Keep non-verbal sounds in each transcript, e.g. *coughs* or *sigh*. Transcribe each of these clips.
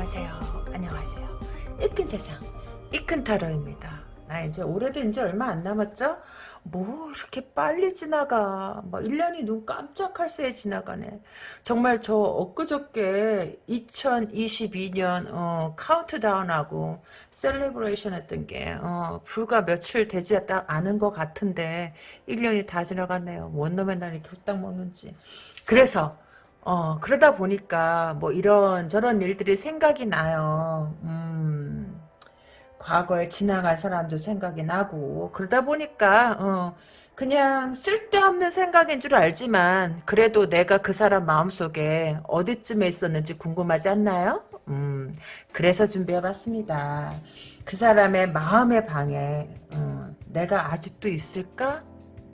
안녕하세요. 안녕하세요. 이큰 세상, 이큰 타로입니다. 나 이제 올해도 이제 얼마 안 남았죠? 뭐 이렇게 빨리 지나가. 뭐 1년이 눈 깜짝할 새에 지나가네. 정말 저 엊그저께 2022년 어, 카운트다운하고 celebration 했던 게 어, 불과 며칠 되지 않은 것 같은데 1년이 다 지나갔네요. 웬놈의 나이 후딱 먹는지. 그래서 어, 그러다 보니까 뭐 이런 저런 일들이 생각이 나요. 음, 과거에 지나간 사람도 생각이 나고, 그러다 보니까, 어, 그냥 쓸데없는 생각인 줄 알지만, 그래도 내가 그 사람 마음속에 어디쯤에 있었는지 궁금하지 않나요? 음, 그래서 준비해봤습니다. 그 사람의 마음의 방에, 음, 내가 아직도 있을까?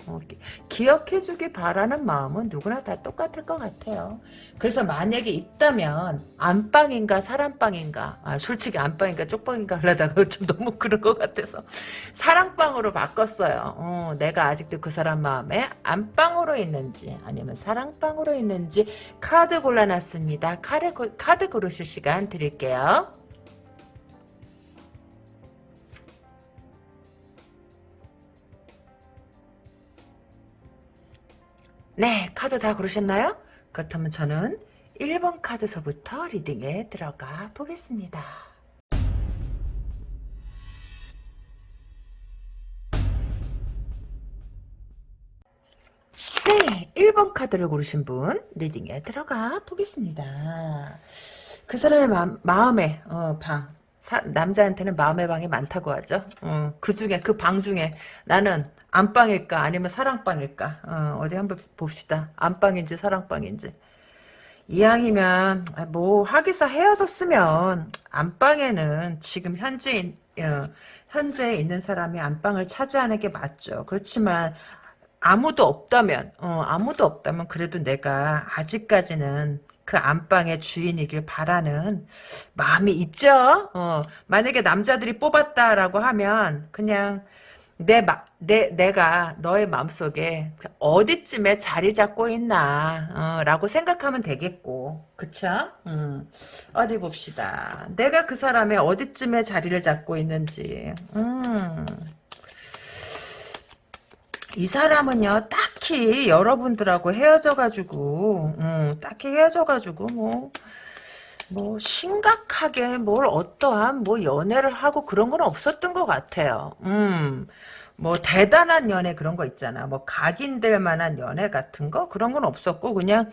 어, 기억해주기 바라는 마음은 누구나 다 똑같을 것 같아요. 그래서 만약에 있다면 안방인가 사랑방인가 아, 솔직히 안방인가 쪽방인가 하려다가 *laughs* 좀 너무 그런 것 같아서 사랑방으로 바꿨어요. 어, 내가 아직도 그 사람 마음에 안방으로 있는지 아니면 사랑방으로 있는지 카드 골라놨습니다. 카드, 카드 고르실 시간 드릴게요. 네, 카드 다 고르셨나요? 그렇다면 저는 1번 카드서부터 리딩에 들어가 보겠습니다. 네, 1번 카드를 고르신 분 리딩에 들어가 보겠습니다. 그 사람의 마, 마음의 어, 방, 사, 남자한테는 마음의 방이 많다고 하죠. 어, 그 중에 그 방 중에 나는 안방일까 아니면 사랑방일까 어, 디 한번 봅시다. 안방인지 사랑방인지. 이왕이면 아, 뭐 하기사 헤어졌으면 안방에는 지금 현재 어, 현재 있는 사람이 안방을 차지하는 게 맞죠. 그렇지만 아무도 없다면 어, 아무도 없다면 그래도 내가 아직까지는 그 안방의 주인이길 바라는 마음이 있죠. 어, 만약에 남자들이 뽑았다라고 하면 그냥 내, 마, 내, 내가 너의 마음속에 어디쯤에 자리 잡고 있나, 어, 라고 생각하면 되겠고, 그쵸? 음, 어디 봅시다. 내가 그 사람의 어디쯤에 자리를 잡고 있는지, 음. 이 사람은요, 딱히 여러분들하고 헤어져가지고, 음, 딱히 헤어져가지고, 뭐, 뭐, 심각하게 뭘 어떠한 뭐 연애를 하고 그런 건 없었던 것 같아요. 음, 뭐, 대단한 연애 그런 거 있잖아. 뭐, 각인될 만한 연애 같은 거? 그런 건 없었고, 그냥,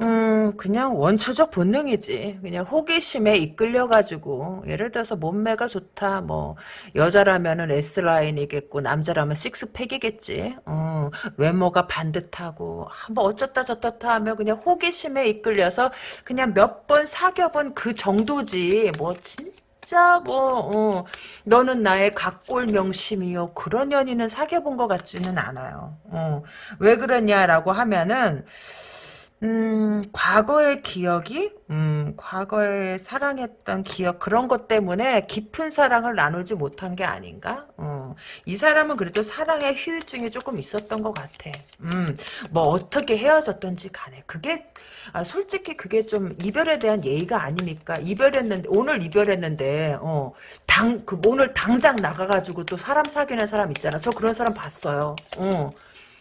음, 그냥 원초적 본능이지. 그냥 호기심에 이끌려가지고, 예를 들어서 몸매가 좋다, 뭐, 여자라면은 S라인이겠고, 남자라면 식스팩이겠지. 어, 외모가 반듯하고, 아, 뭐 어쩌다 저쩌다 하면 그냥 호기심에 이끌려서 그냥 몇 번 사귀어본 그 정도지. 뭐, 진짜 뭐 어, 너는 나의 각골 명심이요 그런 연인은 사귀어본 것 같지는 않아요 어, 왜 그러냐라고 하면은 음, 과거의 기억이, 음, 과거에 사랑했던 기억, 그런 것 때문에 깊은 사랑을 나누지 못한 게 아닌가? 어, 이 사람은 그래도 사랑의 휴유증이 조금 있었던 것 같아. 음, 뭐, 어떻게 헤어졌던지 간에. 그게, 아, 솔직히 그게 좀 이별에 대한 예의가 아닙니까? 이별했는데, 오늘 이별했는데, 어, 당, 그, 오늘 당장 나가가지고 또 사람 사귀는 사람 있잖아. 저 그런 사람 봤어요. 어,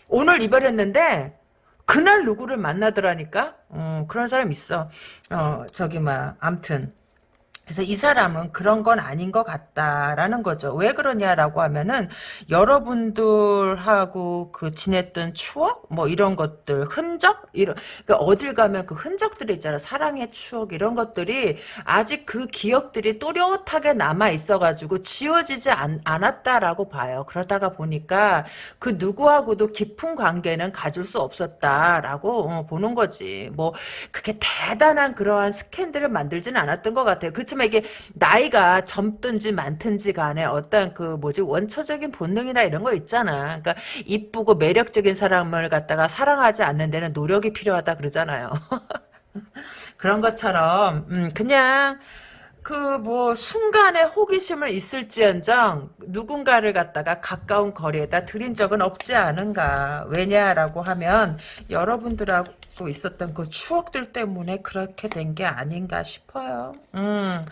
오늘 이별했는데, 그날 누구를 만나더라니까? 어, 그런 사람 있어. 어, 저기, 막, 암튼. 그래서 이 사람은 그런 건 아닌 것 같다라는 거죠. 왜 그러냐라고 하면은 여러분들하고 그 지냈던 추억 뭐 이런 것들 흔적 이런 그러니까 어딜 가면 그 흔적들이 있잖아 사랑의 추억 이런 것들이 아직 그 기억들이 또렷하게 남아 있어가지고 지워지지 않, 않았다라고 봐요. 그러다가 보니까 그 누구하고도 깊은 관계는 가질 수 없었다라고 어, 보는 거지. 뭐 그게 대단한 그러한 스캔들을 만들지는 않았던 것 같아요. 그 그렇지만 이게 나이가 젊든지 많든지 간에 어떤 그 뭐지 원초적인 본능이나 이런 거 있잖아. 그러니까 이쁘고 매력적인 사람을 갖다가 사랑하지 않는 데는 노력이 필요하다 그러잖아요. *laughs* 그런 것처럼 음, 그냥 그 뭐 순간의 호기심을 있을지언정 누군가를 갖다가 가까운 거리에다 들인 적은 없지 않은가 왜냐라고 하면 여러분들하고 갖고 있었던 그 추억들 때문에 그렇게 된 게 아닌가 싶어요. 음.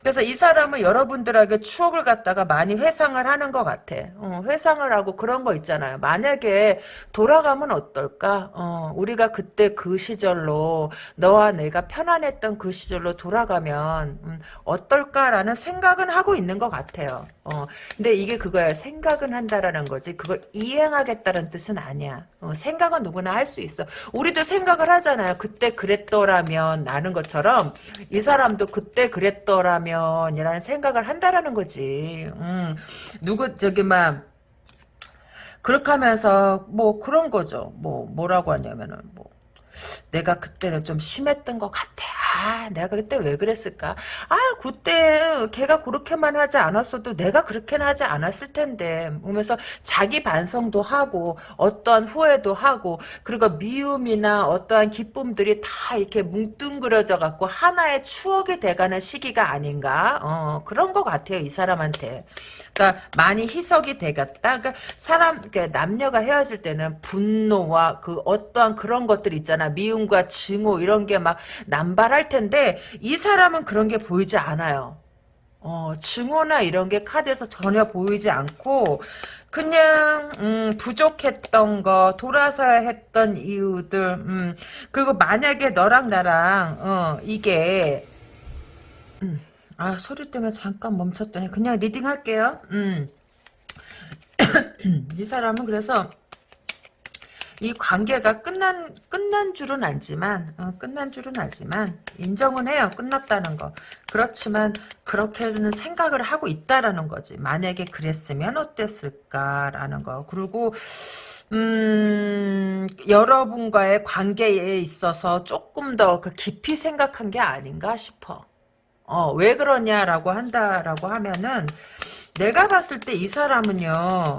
그래서 이 사람은 여러분들에게 추억을 갖다가 많이 회상을 하는 것 같아. 어, 회상을 하고 그런 거 있잖아요. 만약에 돌아가면 어떨까? 어, 우리가 그때 그 시절로 너와 내가 편안했던 그 시절로 돌아가면 음, 어떨까라는 생각은 하고 있는 것 같아요. 어, 근데 이게 그거야. 생각은 한다라는 거지. 그걸 이행하겠다는 뜻은 아니야. 어, 생각은 누구나 할 수 있어. 우리도 생 각을 하잖아요. 그때 그랬더라면 나는 것처럼 이 사람도 그때 그랬더라면 이라는 생각을 한다라는 거지. 음, 누구 저기 막 그렇게 하면서 뭐 그런 거죠. 뭐 뭐라고 하냐면은 뭐 내가 그때는 좀 심했던 것 같아. 아, 내가 그때 왜 그랬을까? 아, 그때 걔가 그렇게만 하지 않았어도 내가 그렇게는 하지 않았을 텐데. 그러면서 자기 반성도 하고 어떠한 후회도 하고 그리고 미움이나 어떠한 기쁨들이 다 이렇게 뭉뚱그려져 갖고 하나의 추억이 돼가는 시기가 아닌가? 어, 그런 것 같아요, 이 사람한테. 그러니까 많이 희석이 되겠다. 그러니까 사람, 그러니까 남녀가 헤어질 때는 분노와 그 어떠한 그런 것들 있잖아. 미움과 증오 이런 게 막 남발할 텐데 이 사람은 그런 게 보이지 않아요. 어, 증오나 이런 게 카드에서 전혀 보이지 않고 그냥 음, 부족했던 거 돌아서야 했던 이유들 음, 그리고 만약에 너랑 나랑 어, 이게 음, 아 소리 때문에 잠깐 멈췄더니 그냥 reading 할게요. 음. *coughs* 이 사람은 그래서 이 관계가 끝난 끝난 줄은 알지만 어, 끝난 줄은 알지만 인정은 해요. 끝났다는 거. 그렇지만 그렇게는 생각을 하고 있다라는 거지. 만약에 그랬으면 어땠을까라는 거. 그리고 음, 여러분과의 관계에 있어서 조금 더 그 깊이 생각한 게 아닌가 싶어 어, 왜 그러냐라고 한다라고 하면은 내가 봤을 때 이 사람은요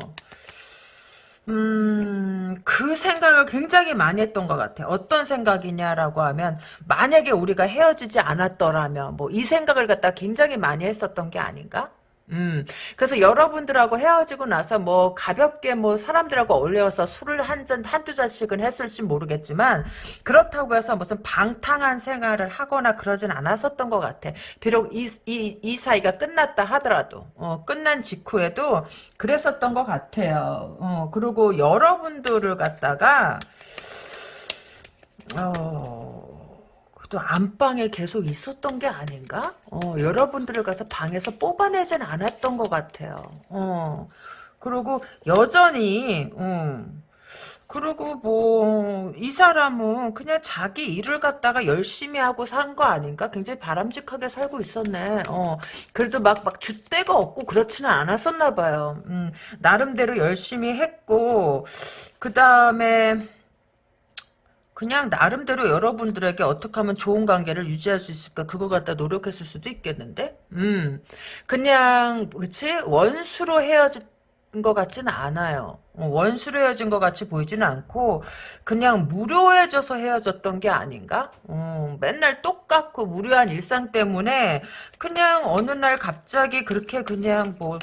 음, 그 생각을 굉장히 많이 했던 것 같아. 어떤 생각이냐라고 하면, 만약에 우리가 헤어지지 않았더라면, 뭐, 이 생각을 갖다 굉장히 많이 했었던 게 아닌가? 음, 그래서 여러분들하고 헤어지고 나서 뭐 가볍게 뭐 사람들하고 어울려서 술을 한 잔, 한두 잔씩은 했을지 모르겠지만, 그렇다고 해서 무슨 방탕한 생활을 하거나 그러진 않았었던 것 같아. 비록 이, 이, 이 사이가 끝났다 하더라도, 어, 끝난 직후에도 그랬었던 것 같아요. 어, 그리고 여러분들을 갖다가, 어, 또 안방에 계속 있었던 게 아닌가? 어, 여러분들을 가서 방에서 뽑아내진 않았던 것 같아요. 어, 그리고 여전히, 음, 그리고 뭐, 이 사람은 그냥 자기 일을 갖다가 열심히 하고 산 거 아닌가? 굉장히 바람직하게 살고 있었네. 어, 그래도 막, 막 줏대가 없고 그렇지는 않았었나 봐요. 음, 나름대로 열심히 했고, 그 다음에, 그냥 나름대로 여러분들에게 어떻게 하면 좋은 관계를 유지할 수 있을까? 그거 갖다 노력했을 수도 있겠는데? 음. 그냥 그치? 원수로 헤어진 것 같지는 않아요. 어, 원수로 헤어진 것 같이 보이지는 않고 그냥 무료해져서 헤어졌던 게 아닌가? 어, 맨날 똑같고 무료한 일상 때문에 그냥 어느 날 갑자기 그렇게 그냥 뭐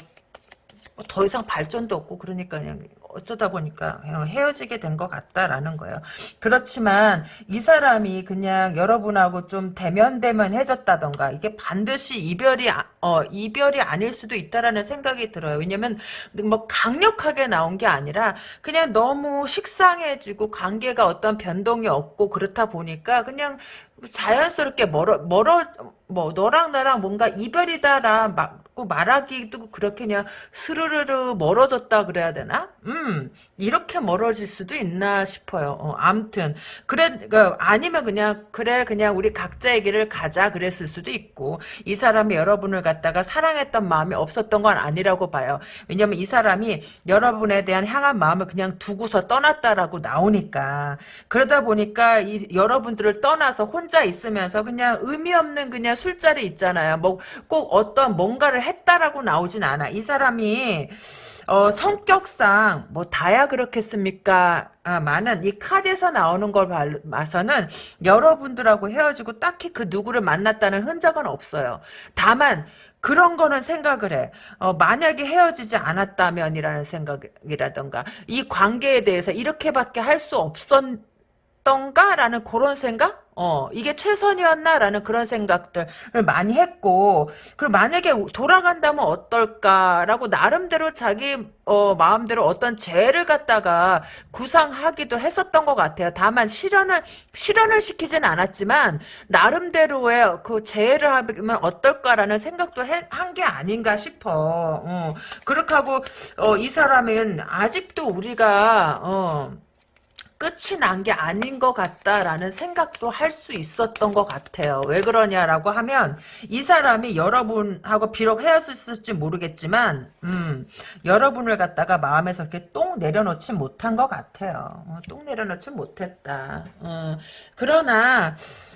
더 이상 발전도 없고 그러니까 그냥 어쩌다 보니까 헤어지게 된 것 같다라는 거예요. 그렇지만 이 사람이 그냥 여러분하고 좀 대면대면 해졌다던가 이게 반드시 이별이 아, 어, 이별이 아닐 수도 있다라는 생각이 들어요. 왜냐면 뭐 강력하게 나온 게 아니라 그냥 너무 식상해지고 관계가 어떤 변동이 없고 그렇다 보니까 그냥 자연스럽게 멀어 멀어 뭐 너랑 나랑 뭔가 이별이다라 막 말하기도 그렇게 그냥 스르르르 멀어졌다 그래야 되나? 음 이렇게 멀어질 수도 있나 싶어요. 어, 암튼 그래 그, 아니면 그냥 그래 그냥 우리 각자의 길을 가자 그랬을 수도 있고 이 사람이 여러분을 갖다가 사랑했던 마음이 없었던 건 아니라고 봐요. 왜냐면 이 사람이 여러분에 대한 향한 마음을 그냥 두고서 떠났다라고 나오니까 그러다 보니까 이 여러분들을 떠나서 혼자 있으면서 그냥 의미 없는 그냥 술자리 있잖아요. 뭐 꼭 어떤 뭔가를 했다라고 나오진 않아. 이 사람이 어, 성격상 뭐 다야 그렇겠습니까? 아, 많은 이 카드에서 나오는 걸 봐서는 여러분들하고 헤어지고 딱히 그 누구를 만났다는 흔적은 없어요. 다만 그런 거는 생각을 해. 어, 만약에 헤어지지 않았다면이라는 생각이라던가 이 관계에 대해서 이렇게밖에 할 수 없었 있었던가라는 그런 생각? 어, 이게 최선이었나라는 그런 생각들을 많이 했고, 그리고 만약에 돌아간다면 어떨까라고 나름대로 자기, 어, 마음대로 어떤 죄를 갖다가 구상하기도 했었던 것 같아요. 다만 실현을, 실현을 시키진 않았지만, 나름대로의 그 죄를 하면 어떨까라는 생각도 한 게 아닌가 싶어. 어, 그렇게 하고, 어, 이 사람은 아직도 우리가, 어, 끝이 난 게 아닌 것 같다라는 생각도 할 수 있었던 것 같아요. 왜 그러냐라고 하면 이 사람이 여러분하고 비록 헤어졌을지 모르겠지만 음, 여러분을 갖다가 마음에서 이렇게 똥 내려놓지 못한 것 같아요. 어, 똥 내려놓지 못했다. 어, 그러나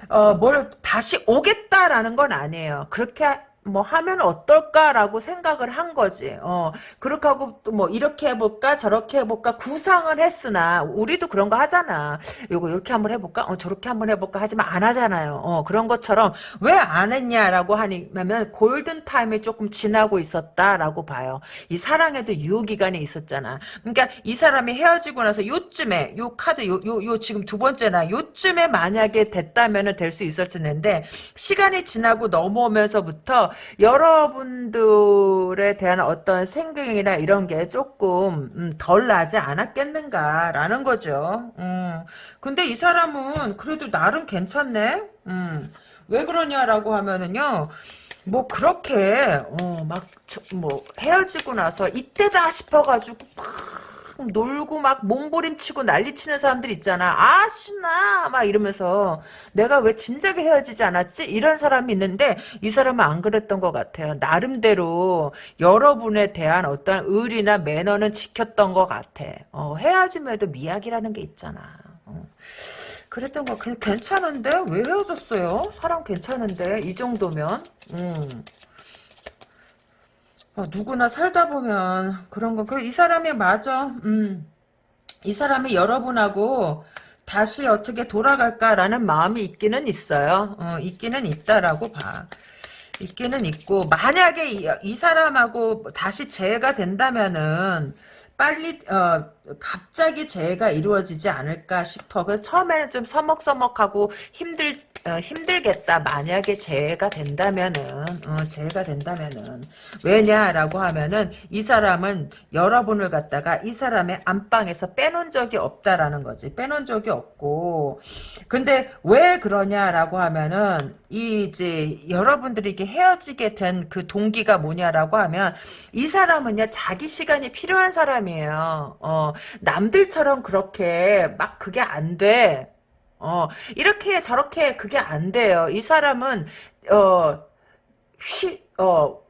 어, 뭘 다시 오겠다라는 건 아니에요. 그렇게 뭐 하면 어떨까라고 생각을 한 거지. 어, 그렇게 하고 또 뭐 이렇게 해볼까 저렇게 해볼까 구상을 했으나 우리도 그런 거 하잖아. 요거 이렇게 한번 해볼까? 어, 저렇게 한번 해볼까 하지만 안 하잖아요. 어, 그런 것처럼 왜 안 했냐라고 하면 골든 타임이 조금 지나고 있었다라고 봐요. 이 사랑에도 유효 기간이 있었잖아. 그러니까 이 사람이 헤어지고 나서 요쯤에 요 카드 요 요 요 지금 두 번째나 요쯤에 만약에 됐다면은 될 수 있었을 텐데 시간이 지나고 넘어오면서부터 여러분들에 대한 어떤 생각이나 이런 게 조금 음, 덜 나지 않았겠는가라는 거죠. 음. 근데 이 사람은 그래도 나름 괜찮네. 음. 왜 그러냐라고 하면은요. 뭐 그렇게 어, 막뭐 헤어지고 나서 이때다 싶어가지고 놀고 막 몸부림치고 난리치는 사람들 있잖아. 아 신나 막 이러면서 내가 왜 진작에 헤어지지 않았지? 이런 사람이 있는데 이 사람은 안 그랬던 것 같아요. 나름대로 여러분에 대한 어떤 의리나 매너는 지켰던 것 같아. 어, 헤어짐에도 미약이라는 게 있잖아. 어. 그랬던 거 괜찮은데 왜 헤어졌어요? 사람 괜찮은데 이 정도면 음. 어, 누구나 살다 보면 그런 거. 그이 사람이 맞아. 음. 이 사람이 여러분하고 다시 어떻게 돌아갈까라는 마음이 있기는 있어요. 어, 있기는 있다라고 봐. 있기는 있고 만약에 이, 이 사람하고 다시 재해가 된다면은 빨리 어 갑자기 재해가 이루어지지 않을까 싶어. 처음에는 좀 서먹서먹하고 힘들 어, 힘들겠다. 만약에 재해가 된다면은 어, 재해가 된다면은 왜냐라고 하면은 이 사람은 여러분을 갖다가 이 사람의 안방에서 빼놓은 적이 없다라는 거지. 빼놓은 적이 없고 근데 왜 그러냐라고 하면은 이 이제 여러분들이 이게 헤어지게 된 그 동기가 뭐냐라고 하면 이 사람은요 자기 시간이 필요한 사람이에요. 어 남들처럼 그렇게 막 그게 안 돼. 어, 이렇게 저렇게 그게 안 돼요. 이 사람은, 어, 휘, 어,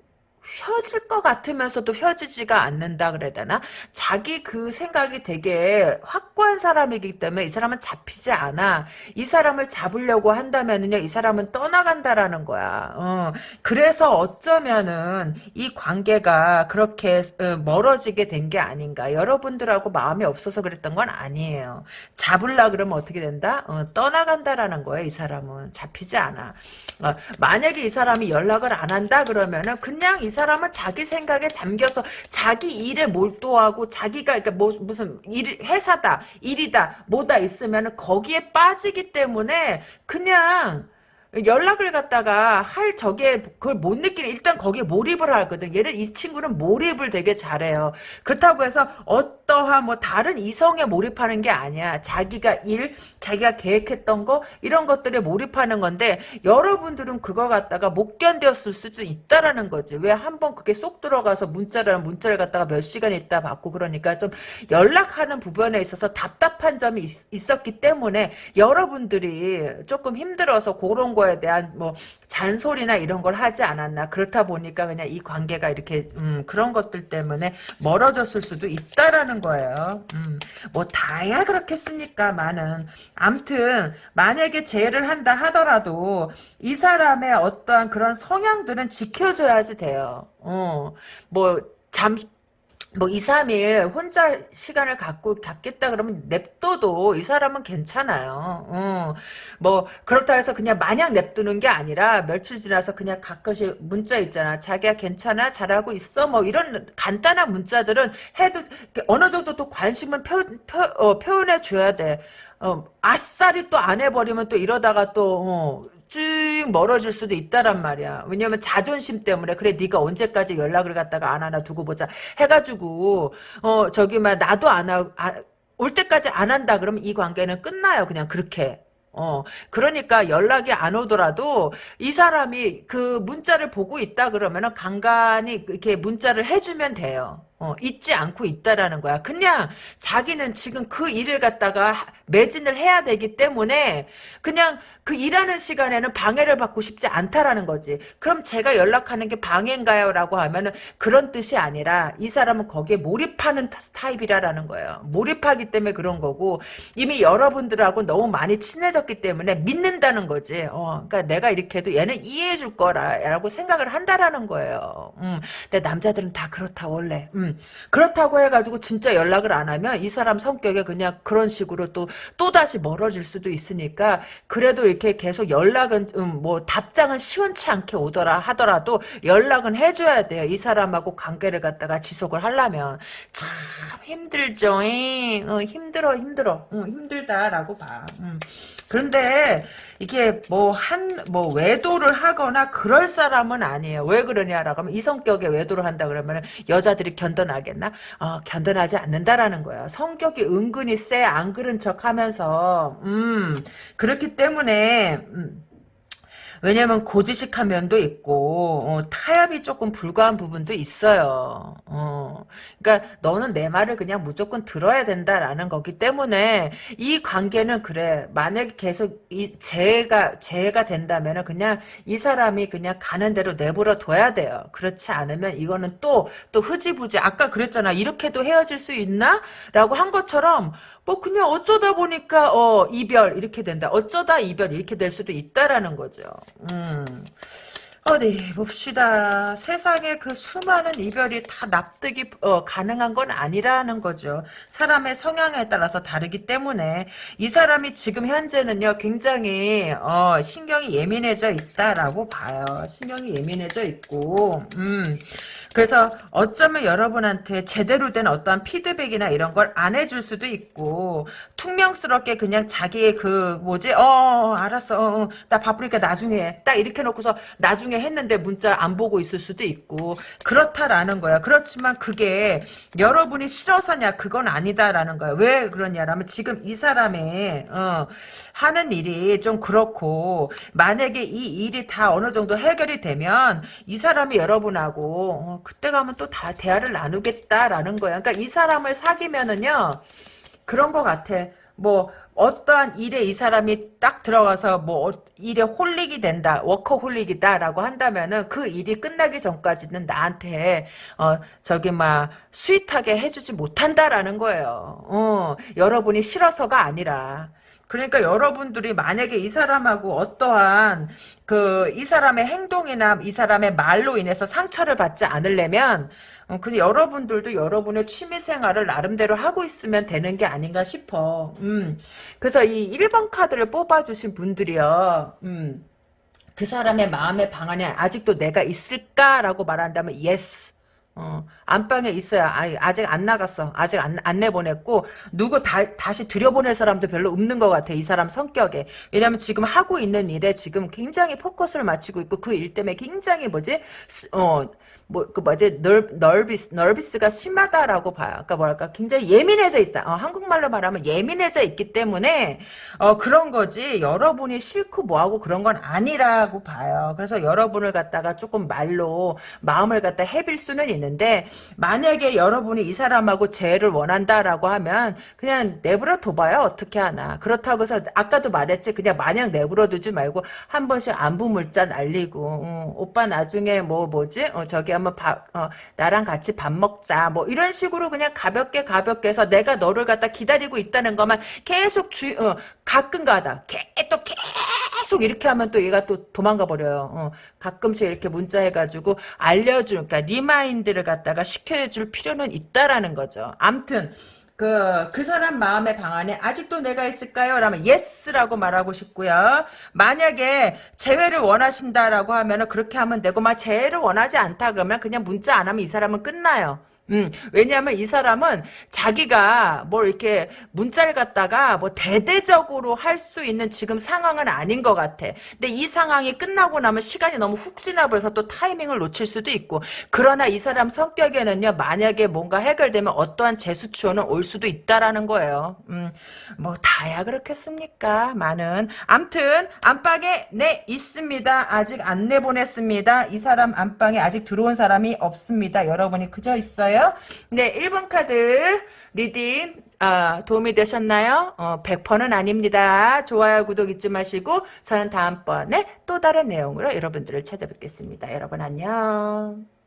펴질 것 같으면서도 펴지지가 않는다 그래야 되나? 자기 그 생각이 되게 확고한 사람이기 때문에 이 사람은 잡히지 않아. 이 사람을 잡으려고 한다면은요, 이 사람은 떠나간다라는 거야. 어, 그래서 어쩌면은 이 관계가 그렇게 어, 멀어지게 된 게 아닌가. 여러분들하고 마음이 없어서 그랬던 건 아니에요. 잡으려 그러면 어떻게 된다? 어, 떠나간다라는 거예요, 이 사람은. 잡히지 않아. 어, 만약에 이 사람이 연락을 안 한다 그러면은 그냥 이 사람은 자기 생각에 잠겨서 자기 일에 몰두하고 자기가 그러니까 뭐 무슨 일 회사다 일이다 뭐다 있으면 거기에 빠지기 때문에 그냥 연락을 갖다가 할 적에 그걸 못 느끼는 일단 거기에 몰입을 하거든. 얘를 이 친구는 몰입을 되게 잘해요. 그렇다고 해서 어떠한 뭐 다른 이성에 몰입하는 게 아니야. 자기가 일, 자기가 계획했던 거 이런 것들에 몰입하는 건데 여러분들은 그거 갖다가 못 견뎠을 수도 있다라는 거지. 왜 한번 그게 쏙 들어가서 문자를 문자를 갖다가 몇 시간 있다 받고 그러니까 좀 연락하는 부분에 있어서 답답한 점이 있, 었기 때문에 여러분들이 조금 힘들어서 그런 거 거에 대한 뭐 잔소리나 이런 걸 하지 않았나 그렇다 보니까 그냥 이 관계가 이렇게 음, 그런 것들 때문에 멀어졌을 수도 있다라는 거예요. 음, 뭐 다야 그렇겠습니까? 많은 암튼 만약에 재해를 한다 하더라도 이 사람의 어떠한 그런 성향들은 지켜줘야지 돼요. 어, 뭐 잠 뭐 2, 3일 혼자 시간을 갖고 갖겠다 그러면 냅둬도 이 사람은 괜찮아요. 어. 뭐 그렇다 해서 그냥 마냥 냅두는 게 아니라 며칠 지나서 그냥 가끔씩 문자 있잖아. 자기야 괜찮아? 잘하고 있어? 뭐 이런 간단한 문자들은 해도 어느 정도 또 관심을 표, 표, 어, 표현해 줘야 돼. 어, 아싸리 또 안 해버리면 또 이러다가 또 어, 쭉 멀어질 수도 있다란 말이야. 왜냐면 자존심 때문에 그래 네가 언제까지 연락을 갖다가 안 하나 두고 보자 해가지고 어 저기 막 나도 안올 아, 때까지 안 한다 그러면 이 관계는 끝나요. 그냥 그렇게. 어, 그러니까 연락이 안 오더라도 이 사람이 그 문자를 보고 있다 그러면은 간간히 이렇게 문자를 해주면 돼요. 어, 잊지 않고 있다라는 거야. 그냥 자기는 지금 그 일을 갖다가 매진을 해야 되기 때문에 그냥 그 일하는 시간에는 방해를 받고 싶지 않다라는 거지. 그럼 제가 연락하는 게 방해인가요? 라고 하면은 그런 뜻이 아니라 이 사람은 거기에 몰입하는 타입이라는 거예요. 몰입하기 때문에 그런 거고 이미 여러분들하고 너무 많이 친해졌기 때문에 믿는다는 거지. 어, 그러니까 내가 이렇게 해도 얘는 이해해 줄 거라라고 생각을 한다라는 거예요. 음, 근데 남자들은 다 그렇다 원래. 음. 그렇다고 해가지고 진짜 연락을 안 하면 이 사람 성격에 그냥 그런 식으로 또 또다시 멀어질 수도 있으니까 그래도 이렇게 계속 연락은 음, 뭐 답장은 시원치 않게 오더라 하더라도 연락은 해줘야 돼요. 이 사람하고 관계를 갖다가 지속을 하려면 참 힘들죠. 어, 힘들어 힘들어 응, 힘들다라고 봐. 음. 그런데 이게 뭐한뭐 외도를 하거나 그럴 사람은 아니에요. 왜 그러냐라고 하면 이 성격에 외도를 한다 그러면 여자들이 견뎌나겠나? 어, 견뎌나지 않는다라는 거야. 성격이 은근히 세안 그런 척하면서 음 그렇기 때문에 음, 왜냐면 고지식한 면도 있고 어, 타협이 조금 불가한 부분도 있어요. 어, 그러니까 너는 내 말을 그냥 무조건 들어야 된다라는 거기 때문에 이 관계는 그래. 만약에 계속 이 재해가 재해가 된다면은 그냥 이 사람이 그냥 가는 대로 내버려 둬야 돼요. 그렇지 않으면 이거는 또 또 흐지부지 아까 그랬잖아. 이렇게도 헤어질 수 있나?라고 한 것처럼 뭐 그냥 어쩌다 보니까 어 이별 이렇게 된다. 어쩌다 이별 이렇게 될 수도 있다라는 거죠. 음. 어디 봅시다. 세상에 그 수많은 이별이 다 납득이 어, 가능한 건 아니라는 거죠. 사람의 성향에 따라서 다르기 때문에 이 사람이 지금 현재는요 굉장히 어, 신경이 예민해져 있다라고 봐요. 신경이 예민해져 있고 음. 그래서 어쩌면 여러분한테 제대로 된 어떠한 피드백이나 이런 걸 안 해줄 수도 있고 퉁명스럽게 그냥 자기의 그 뭐지? 어, 어 알았어. 어, 어, 나 바쁘니까 나중에 딱 이렇게 놓고서 나중에 했는데 문자 안 보고 있을 수도 있고 그렇다라는 거야. 그렇지만 그게 여러분이 싫어서냐 그건 아니다라는 거야. 왜 그러냐라면 지금 이 사람의 어, 하는 일이 좀 그렇고 만약에 이 일이 다 어느 정도 해결이 되면 이 사람이 여러분하고 어, 그때 가면 또 다 대화를 나누겠다라는 거야. 그러니까 이 사람을 사귀면은요 그런 것 같아. 뭐 어떠한 일에 이 사람이 딱 들어가서 뭐 어, 일에 홀릭이 된다 워커홀릭이다라고 한다면은 그 일이 끝나기 전까지는 나한테 어 저기 막 스윗하게 해주지 못한다라는 거예요 어 여러분이 싫어서가 아니라 그러니까 여러분들이 만약에 이 사람하고 어떠한 그 이 사람의 행동이나 이 사람의 말로 인해서 상처를 받지 않으려면 어, 그 여러분들도 여러분의 취미 생활을 나름대로 하고 있으면 되는 게 아닌가 싶어. 음. 그래서 이 1번 카드를 뽑아 주신 분들이요. 음. 그 사람의 마음의 방 안에 아직도 내가 있을까라고 말한다면 yes. 어, 안방에 있어야, 아, 직안 나갔어. 아직 안, 안 내보냈고, 누구 다, 다시 들여보낼 사람도 별로 없는 것 같아. 이 사람 성격에. 왜냐면 지금 하고 있는 일에 지금 굉장히 포커스를 맞추고 있고, 그 일 때문에 굉장히 뭐지, 어, 뭐, 그 뭐지, 널, 널비스, 널비스가 심하다라고 봐요. 그러니까 뭐랄까, 굉장히 예민해져 있다. 어, 한국말로 말하면 예민해져 있기 때문에, 어, 그런 거지, 여러분이 싫고 뭐하고 그런 건 아니라고 봐요. 그래서 여러분을 갖다가 조금 말로 마음을 갖다 해빌 수는 있는데, 만약에 여러분이 이 사람하고 재해를 원한다라고 하면, 그냥 내버려 둬봐요. 어떻게 하나. 그렇다고 해서, 아까도 말했지, 그냥 마냥 내버려 두지 말고, 한 번씩 안부 물자 날리고, 어, 오빠 나중에 뭐, 뭐지, 어, 저기 한번 밥, 어, 나랑 같이 밥 먹자. 뭐 이런 식으로 그냥 가볍게 가볍게 해서 내가 너를 갖다 기다리고 있다는 것만 계속 주, 어, 가끔 가다. 또 계속 이렇게 하면 또 얘가 또 도망가 버려요. 어, 가끔씩 이렇게 문자 해가지고 알려줄, 그러니까 remind를 갖다가 시켜줄 필요는 있다라는 거죠. 암튼 그, 그 사람 마음의 방 안에 아직도 내가 있을까요? 라면 yes라고 말하고 싶고요. 만약에 재회를 원하신다라고 하면은 그렇게 하면 되고, 막 재회를 원하지 않다 그러면 그냥 문자 안 하면 이 사람은 끝나요. 음, 왜냐하면 이 사람은 자기가 뭘 이렇게 문자를 갖다가 뭐 대대적으로 할 수 있는 지금 상황은 아닌 것 같아. 근데 이 상황이 끝나고 나면 시간이 너무 훅 지나버려서 또 타이밍을 놓칠 수도 있고. 그러나 이 사람 성격에는요, 만약에 뭔가 해결되면 어떠한 재수추어는 올 수도 있다라는 거예요. 음, 뭐 다야 그렇겠습니까? 많은. 암튼 안방에 네 있습니다. 아직 안 내보냈습니다. 이 사람 안방에 아직 들어온 사람이 없습니다. 여러분이 그저 있어요. 네, 1번 카드 reading 아, 도움이 되셨나요? 어, 100%는 아닙니다. 좋아요, 구독 잊지 마시고 저는 다음번에 또 다른 내용으로 여러분들을 찾아뵙겠습니다. 여러분 안녕.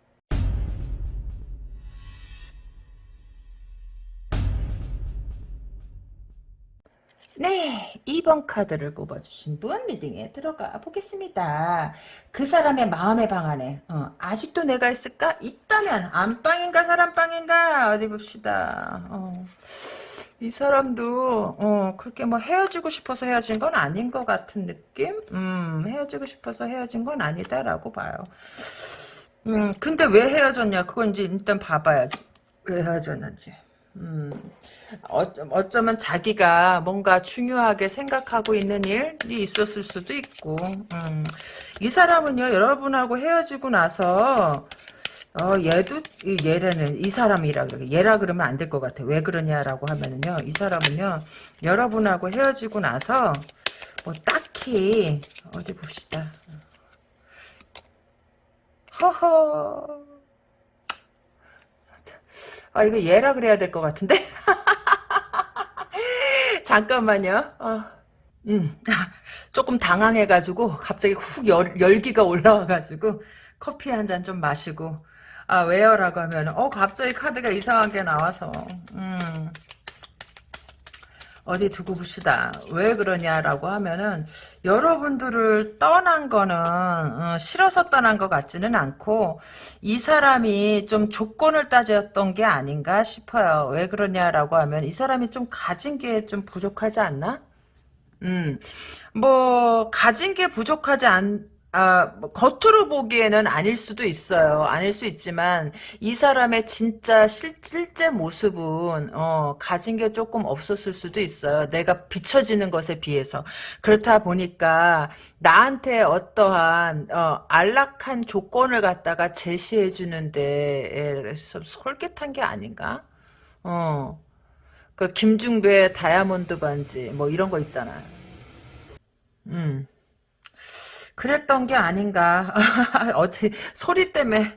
네, 2번 카드를 뽑아주신 분 reading에 들어가 보겠습니다. 그 사람의 마음의 방 안에 어, 아직도 내가 있을까? 있다면 안방인가 사랑방인가 어디 봅시다. 어, 이 사람도 어, 그렇게 뭐 헤어지고 싶어서 헤어진 건 아닌 것 같은 느낌? 음, 헤어지고 싶어서 헤어진 건 아니다라고 봐요. 음, 근데 왜 헤어졌냐? 그건 이제 일단 봐봐야지. 왜 헤어졌는지. 음, 어쩌, 어쩌면 자기가 뭔가 중요하게 생각하고 있는 일이 있었을 수도 있고, 음, 이 사람은요, 여러분하고 헤어지고 나서, 어, 얘도, 이 얘라는, 이 사람이라 그래. 얘라 그러면 안 될 것 같아. 왜 그러냐라고 하면은요, 이 사람은요, 여러분하고 헤어지고 나서, 뭐, 딱히, 어디 봅시다. 허허. 아, 이거 얘라 그래야 될 것 같은데? *laughs* 잠깐만요. 어. 음, *laughs* 조금 당황해가지고, 갑자기 훅 열, 열기가 올라와가지고, 커피 한 잔 좀 마시고, 아, 왜요? 라고 하면, 어, 갑자기 카드가 이상하게 나와서, 음. 어디 두고 봅시다. 왜 그러냐라고 하면은 여러분들을 떠난 거는 어, 싫어서 떠난 것 같지는 않고 이 사람이 좀 조건을 따졌던 게 아닌가 싶어요. 왜 그러냐라고 하면 이 사람이 좀 가진 게 좀 부족하지 않나? 음, 뭐 가진 게 부족하지 않 아, 뭐 겉으로 보기에는 아닐 수도 있어요. 아닐 수 있지만 이 사람의 진짜 실, 실제 모습은 어, 가진 게 조금 없었을 수도 있어요. 내가 비춰지는 것에 비해서. 그렇다 보니까 나한테 어떠한 어, 안락한 조건을 갖다가 제시해 주는데 좀 솔깃한 게 아닌가? 어. 그 김중배 다이아몬드 반지 뭐 이런 거 있잖아요. 음. 그랬던 게 아닌가. *laughs* 어디, 소리 때문에.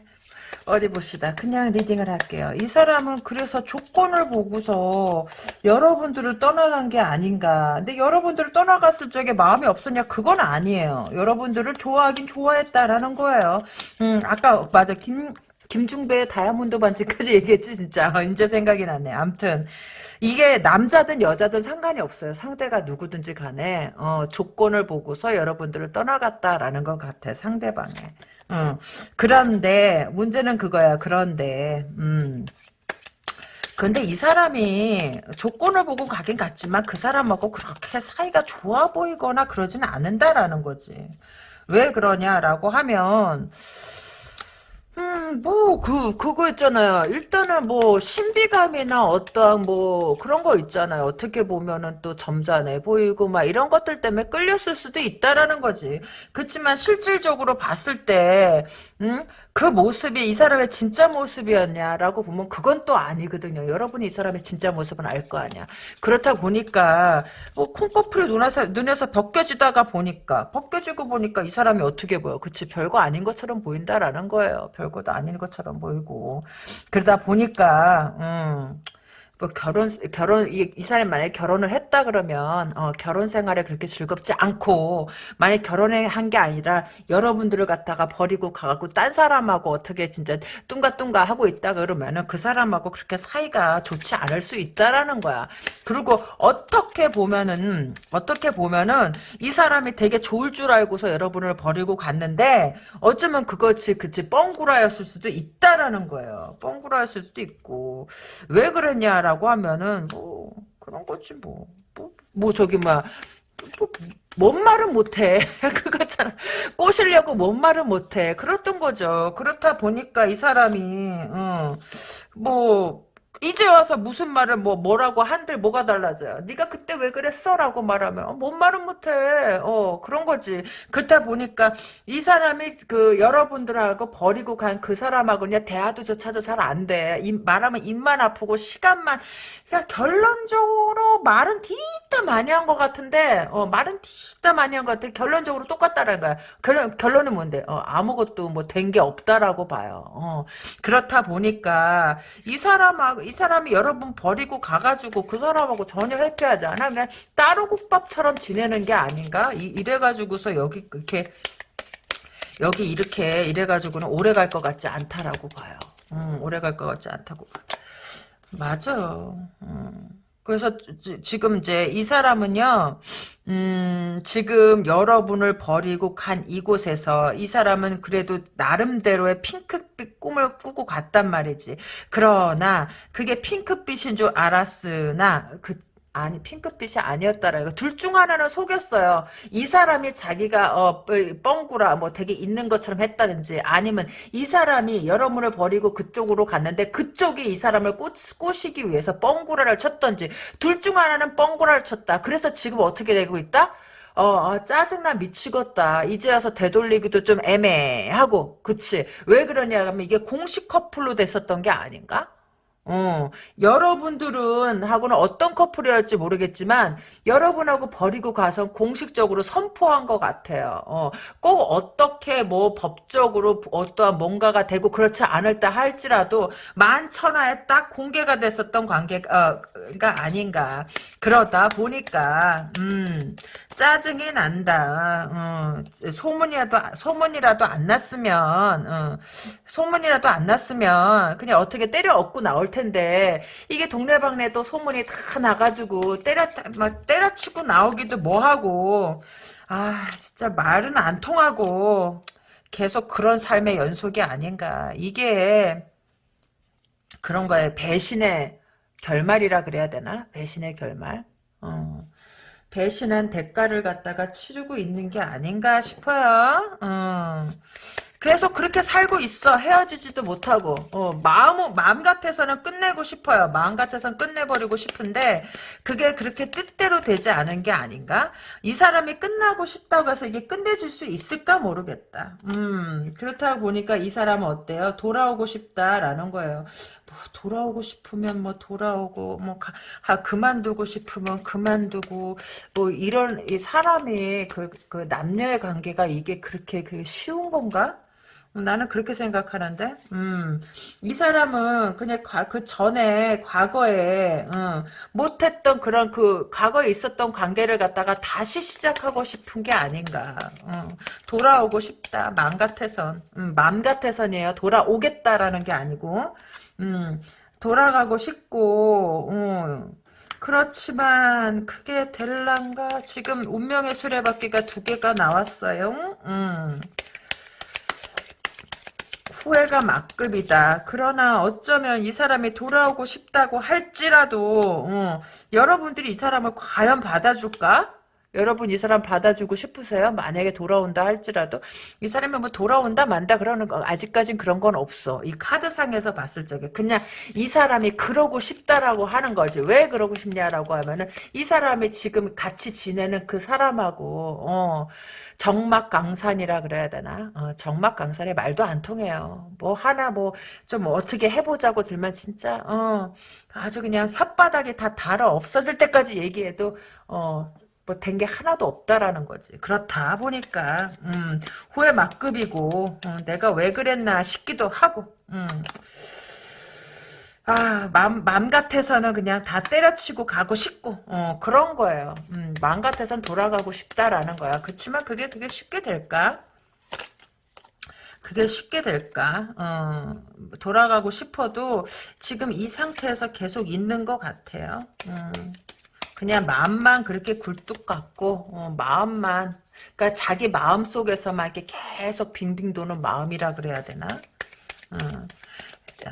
어디 봅시다. 그냥 리딩을 할게요. 이 사람은 그래서 조건을 보고서 여러분들을 떠나간 게 아닌가. 근데 여러분들을 떠나갔을 적에 마음이 없었냐? 그건 아니에요. 여러분들을 좋아하긴 좋아했다라는 거예요. 음, 아까, 맞아. 김, 김중배의 다이아몬드 반지까지 *laughs* 얘기했지, 진짜. *laughs* 이제 생각이 나네. 암튼. 이게 남자든 여자든 상관이 없어요. 상대가 누구든지 간에 어, 조건을 보고서 여러분들을 떠나갔다라는 것 같아. 상대방에. 어. 그런데 문제는 그거야. 그런데 음. 근데 이 사람이 조건을 보고 가긴 갔지만 그 사람하고 그렇게 사이가 좋아 보이거나 그러지는 않는다라는 거지. 왜 그러냐라고 하면 음, 뭐, 그, 그거 있잖아요. 일단은 뭐, 신비감이나 어떠한 뭐, 그런 거 있잖아요. 어떻게 보면은 또 점잖해 보이고, 막 이런 것들 때문에 끌렸을 수도 있다라는 거지. 그렇지만 실질적으로 봤을 때, 음, 그 모습이 이 사람의 진짜 모습이었냐라고 보면 그건 또 아니거든요. 여러분이 이 사람의 진짜 모습은 알 거 아니야. 그렇다 보니까 뭐 콩꺼풀이 눈에서, 눈에서 벗겨지다가 보니까 벗겨지고 보니까 이 사람이 어떻게 보여. 그치 별거 아닌 것처럼 보인다라는 거예요. 별거도 아닌 것처럼 보이고 그러다 보니까 음, 뭐 결혼 결혼 이, 이 사람이 만약에 결혼을 했다 그러면 어, 결혼 생활에 그렇게 즐겁지 않고 만약 결혼을 한게 아니라 여러분들을 갖다가 버리고 가갖고 딴 사람하고 어떻게 진짜 뚱가뚱가 하고 있다 그러면은 그 사람하고 그렇게 사이가 좋지 않을 수 있다라는 거야. 그리고 어떻게 보면은 어떻게 보면은 이 사람이 되게 좋을 줄 알고서 여러분을 버리고 갔는데 어쩌면 그것이 그치 뻥구라였을 수도 있다라는 거예요. 뻥구라였을 수도 있고 왜 그랬냐라. 라고 하면은 뭐 그런 거지 뭐. 뭐, 뭐 저기 막 뭐, 뭔 말은 못해. *laughs* 그거잖아. 꼬시려고 뭔 말은 못해. 그랬던 거죠. 그렇다 보니까 이 사람이, 어, 뭐, 이제 와서 무슨 말을 뭐 뭐라고 한들 뭐가 달라져요. 네가 그때 왜 그랬어라고 말하면 어, 뭔 말은 못해. 어 그런 거지. 그렇다 보니까 이 사람이 그 여러분들하고 버리고 간 그 사람하고 그냥 대화도조차도 잘 안 돼. 입, 말하면 입만 아프고 시간만 그냥 결론적으로 말은 뒤따 많이 한 것 같은데 어 말은 뒤따 많이 한 것 같아. 결론적으로 똑같다는 거야. 결론 결론은 뭔데? 어 아무것도 뭐 된 게 없다라고 봐요. 어 그렇다 보니까 이 사람하고 이 사람이 여러분 버리고 가가지고 그 사람하고 전혀 해피하지 않아. 그냥 따로 국밥처럼 지내는 게 아닌가? 이, 이래가지고서 여기 이렇게 여기 이렇게 이래가지고는 오래 갈 것 같지 않다라고 봐요. 음, 오래 갈 것 같지 않다고 봐. 맞아. 음. 그래서 지금 이제 이 사람은요, 음, 지금 여러분을 버리고 간 이곳에서 이 사람은 그래도 나름대로의 핑크빛 꿈을 꾸고 갔단 말이지. 그러나 그게 핑크빛인 줄 알았으나 그 아니 핑크빛이 아니었다라 이거 둘중 하나는 속였어요. 이 사람이 자기가 어 뻥구라 뭐 되게 있는 것처럼 했다든지 아니면 이 사람이 여러분을 버리고 그쪽으로 갔는데 그쪽이 이 사람을 꼬, 꼬시기 위해서 뻥구라를 쳤던지 둘 중 하나는 뻥구라를 쳤다. 그래서 지금 어떻게 되고 있다? 어, 어, 짜증나 미치겠다. 이제 와서 되돌리기도 좀 애매하고, 그치? 왜 그러냐 하면 이게 공식 커플로 됐었던 게 아닌가? 어, 여러분들은 하고는 어떤 커플이었지 모르겠지만 여러분하고 버리고 가서 공식적으로 선포한 것 같아요. 어, 꼭 어떻게 뭐 법적으로 어떠한 뭔가가 되고 그렇지 않을다 할지라도 만천하에 딱 공개가 됐었던 관계가 아닌가. 그러다 보니까 음, 짜증이 난다. 어, 소문이라도 소문이라도 안 났으면 어, 소문이라도 안 났으면 그냥 어떻게 때려 얻고 나올 텐데 이게 동네방네도 소문이 다 나가지고 때려 막 때려치고 나오기도 뭐하고. 아 진짜 말은 안 통하고 계속 그런 삶의 연속이 아닌가. 이게 그런 거에 배신의 결말이라 그래야 되나? 배신의 결말? 어. 배신한 대가를 갖다가 치르고 있는 게 아닌가 싶어요. 어. 계속 그렇게 살고 있어. 헤어지지도 못하고. 어, 마음, 마음 같아서는 끝내고 싶어요. 마음 같아서는 끝내버리고 싶은데, 그게 그렇게 뜻대로 되지 않은 게 아닌가? 이 사람이 끝나고 싶다고 해서 이게 끝내질 수 있을까 모르겠다. 음, 그렇다 보니까 이 사람은 어때요? 돌아오고 싶다라는 거예요. 뭐 돌아오고 싶으면 뭐 돌아오고 뭐 가, 하, 그만두고 싶으면 그만두고 뭐 이런 이 사람이 그, 그 남녀의 관계가 이게 그렇게 그 쉬운 건가? 나는 그렇게 생각하는데, 음, 이 사람은 그냥 과, 그 전에 과거에 음, 못했던 그런 그 과거에 있었던 관계를 갖다가 다시 시작하고 싶은 게 아닌가. 음, 돌아오고 싶다. 맘 같아선, 음, 맘 같아선이에요. 돌아오겠다라는 게 아니고, 음, 돌아가고 싶고, 음, 그렇지만 그게 될란가? 지금 운명의 수레바퀴가 두 개가 나왔어요. 음. 후회가 막급이다. 그러나 어쩌면 이 사람이 돌아오고 싶다고 할지라도 어, 여러분들이 이 사람을 과연 받아줄까? 여러분 이 사람 받아주고 싶으세요? 만약에 돌아온다 할지라도 이 사람이 뭐 돌아온다 만다 그러는 거 아직까진 그런 건 없어. 이 카드상에서 봤을 적에 그냥 이 사람이 그러고 싶다라고 하는 거지. 왜 그러고 싶냐라고 하면은 이 사람이 지금 같이 지내는 그 사람하고 어 정막강산이라 그래야 되나? 어, 정막강산에 말도 안 통해요. 뭐 하나 뭐 좀 어떻게 해보자고 들면 진짜 어 아주 그냥 혓바닥이 다 달아 없어질 때까지 얘기해도 어 뭐 된 게 하나도 없다라는 거지. 그렇다 보니까 음, 후회 막급이고 어, 내가 왜 그랬나 싶기도 하고 음. 아, 맘, 맘 같아서는 그냥 다 때려치고 가고 싶고, 어, 그런 거예요. 음, 맘 같아서는 돌아가고 싶다라는 거야. 그렇지만 그게 그게 쉽게 될까? 그게 쉽게 될까? 어, 돌아가고 싶어도 지금 이 상태에서 계속 있는 것 같아요. 음, 그냥 마음만 그렇게 굴뚝 같고, 어, 마음만, 그러니까 자기 마음 속에서만 이렇게 계속 빙빙 도는 마음이라 그래야 되나? 어.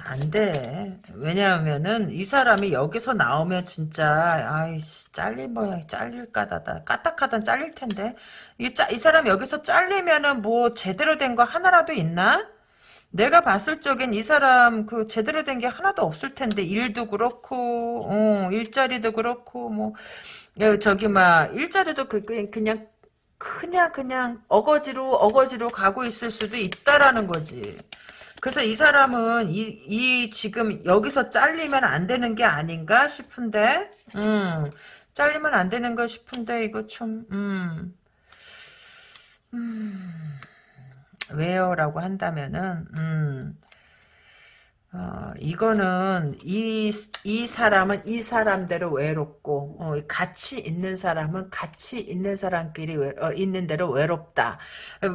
안 돼. 왜냐하면은 이 사람이 여기서 나오면 진짜 아이씨 잘릴 모양 잘릴 까다다 까딱하단 잘릴 텐데 이, 짜, 이 사람 여기서 잘리면은 뭐 제대로 된 거 하나라도 있나? 내가 봤을 적엔 이 사람 그 제대로 된 게 하나도 없을 텐데 일도 그렇고 어, 일자리도 그렇고 뭐 야, 저기 막 일자리도 그, 그 그냥 그냥 그냥 어거지로 어거지로 가고 있을 수도 있다라는 거지. 그래서 이 사람은 이, 이 지금 여기서 잘리면 안 되는 게 아닌가 싶은데, 음, 잘리면 안 되는 거 싶은데 이거 좀, 음, 음, 왜요 라고 한다면은, 음, 어, 이거는 이, 이 사람은 이 사람대로 외롭고 어, 같이 있는 사람은 같이 있는 사람끼리 외, 어, 있는 대로 외롭다.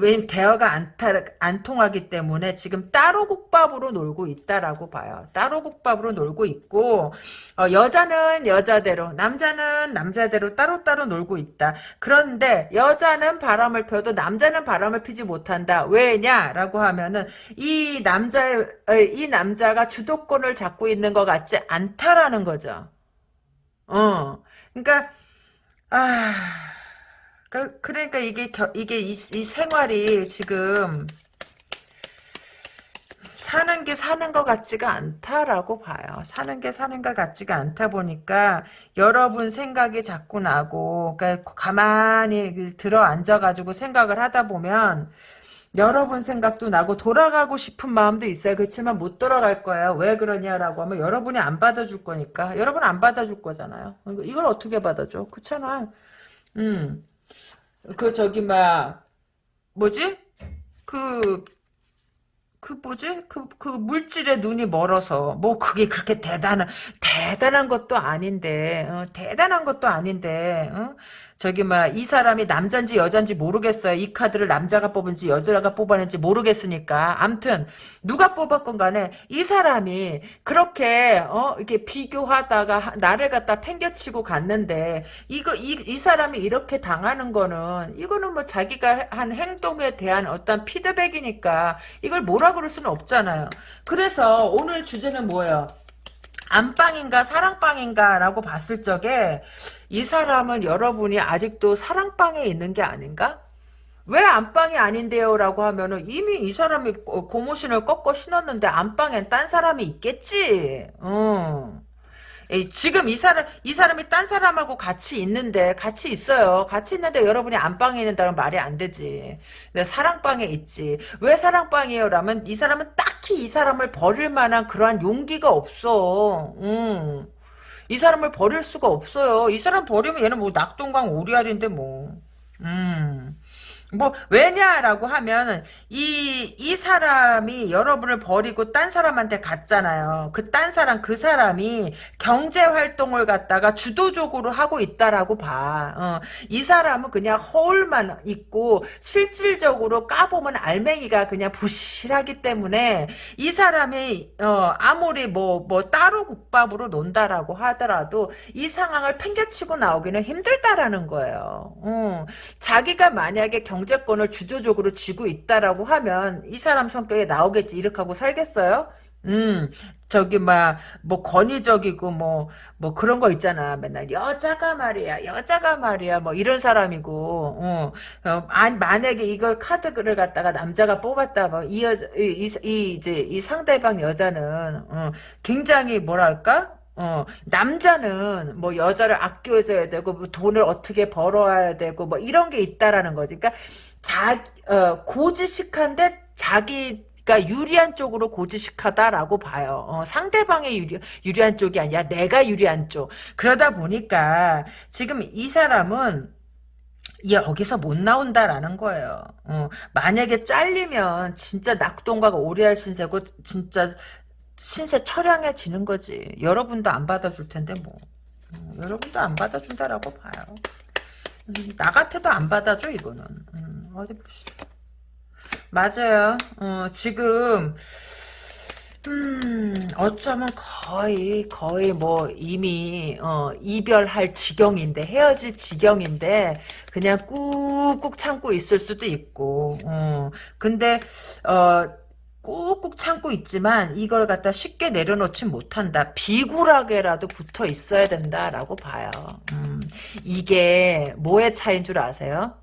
왜 대화가 안, 타, 안 통하기 때문에 지금 따로 국밥으로 놀고 있다라고 봐요. 따로 국밥으로 놀고 있고 어, 여자는 여자대로 남자는 남자대로 따로따로 놀고 있다. 그런데 여자는 바람을 펴도 남자는 바람을 피지 못한다. 왜냐라고 하면은 이 남자의 이 남자 남자가 주도권을 잡고 있는 것 같지 않다라는 거죠. 어, 그러니까 아, 그, 그러니까 이게 겨, 이게 이, 이 생활이 지금 사는 게 사는 것 같지가 않다라고 봐요. 사는 게 사는 것 같지가 않다 보니까 여러분 생각이 자꾸 나고 그러니까 가만히 그 들어 앉아가지고 생각을 하다 보면 여러분 생각도 나고 돌아가고 싶은 마음도 있어요. 그렇지만 못 돌아갈 거예요. 왜 그러냐라고 하면 여러분이 안 받아줄 거니까. 여러분 안 받아줄 거잖아요. 이걸 어떻게 받아줘? 그렇잖아. 음. 그 저기 막 뭐지? 그그 뭐지? 그, 그 물질에 눈이 멀어서, 뭐 그게 그렇게 대단한, 대단한 것도 아닌데, 어, 대단한 것도 아닌데, 어? 저기 막 이 사람이 남잔지 여잔지 모르겠어요. 이 카드를 남자가 뽑은지 여자가 뽑았는지 모르겠으니까. 암튼 누가 뽑았건 간에 이 사람이 그렇게 어 이렇게 비교하다가 나를 갖다 팽겨치고 갔는데 이거 이, 이 사람이 이렇게 당하는 거는 이거는 뭐 자기가 한 행동에 대한 어떤 피드백이니까 이걸 뭐라 그럴 수는 없잖아요. 그래서 오늘 주제는 뭐예요? 안방인가 사랑방인가 라고 봤을 적에 이 사람은 여러분이 아직도 사랑방에 있는 게 아닌가? 왜 안방이 아닌데요? 라고 하면은 이미 이 사람이 고무신을 꺾어 신었는데 안방엔 딴 사람이 있겠지. 어. 지금 이 사람 이 사람이 딴 사람하고 같이 있는데 같이 있어요. 같이 있는데 여러분이 안방에 있는다는 말이 안 되지. 근데 사랑방에 있지. 왜 사랑방이에요 라면 이 사람은 딱히 이 사람을 버릴 만한 그러한 용기가 없어. 음. 이 사람을 버릴 수가 없어요. 이 사람 버리면 얘는 뭐 낙동강 오리알인데 뭐. 음. 뭐 왜냐라고 하면 이 이 사람이 여러분을 버리고 딴 사람한테 갔잖아요. 그 딴 사람 그 사람이 경제 활동을 갖다가 주도적으로 하고 있다라고 봐. 어, 이 사람은 그냥 허울만 있고 실질적으로 까보면 알맹이가 그냥 부실하기 때문에 이 사람이 어, 아무리 뭐뭐 뭐 따로 국밥으로 논다라고 하더라도 이 상황을 팽개치고 나오기는 힘들다라는 거예요. 어, 자기가 만약에 경 경제권을 주도적으로 쥐고 있다라고 하면 이 사람 성격에 나오겠지 이렇게 하고 살겠어요? 음, 저기, 막, 뭐, 권위적이고, 뭐, 뭐, 그런 거 있잖아. 맨날, 여자가 말이야, 여자가 말이야, 뭐, 이런 사람이고, 어, 어 만약에 이걸 카드를 갖다가 남자가 뽑았다, 뭐, 이 여자, 이, 이, 이 이제, 이 상대방 여자는, 어, 굉장히, 뭐랄까? 어, 남자는 뭐 여자를 아껴줘야 되고 뭐 돈을 어떻게 벌어야 되고 뭐 이런 게 있다라는 거지. 그러니까 자, 어, 고지식한데 자기가 유리한 쪽으로 고지식하다라고 봐요. 어, 상대방의 유리, 유리한 쪽이 아니라 내가 유리한 쪽. 그러다 보니까 지금 이 사람은 여기서 못 나온다라는 거예요. 어, 만약에 잘리면 진짜 낙동과가 오리알 신세고 진짜 신세 처량해지는 거지. 여러분도 안 받아줄 텐데 뭐. 음, 여러분도 안 받아준다라고 봐요. 음, 나 같아도 안 받아줘 이거는. 음, 어디 봅시다. 맞아요. 어, 지금 음, 어쩌면 거의, 거의 뭐, 이미, 어, 이별할 지경인데, 헤어질 지경인데, 그냥 꾹꾹 참고 있을 수도 있고, 어, 근데, 어, 꾹꾹 참고 있지만, 이걸 갖다 쉽게 내려놓지 못한다. 비굴하게라도 붙어 있어야 된다라고 봐요. 음, 이게 뭐의 차이인 줄 아세요?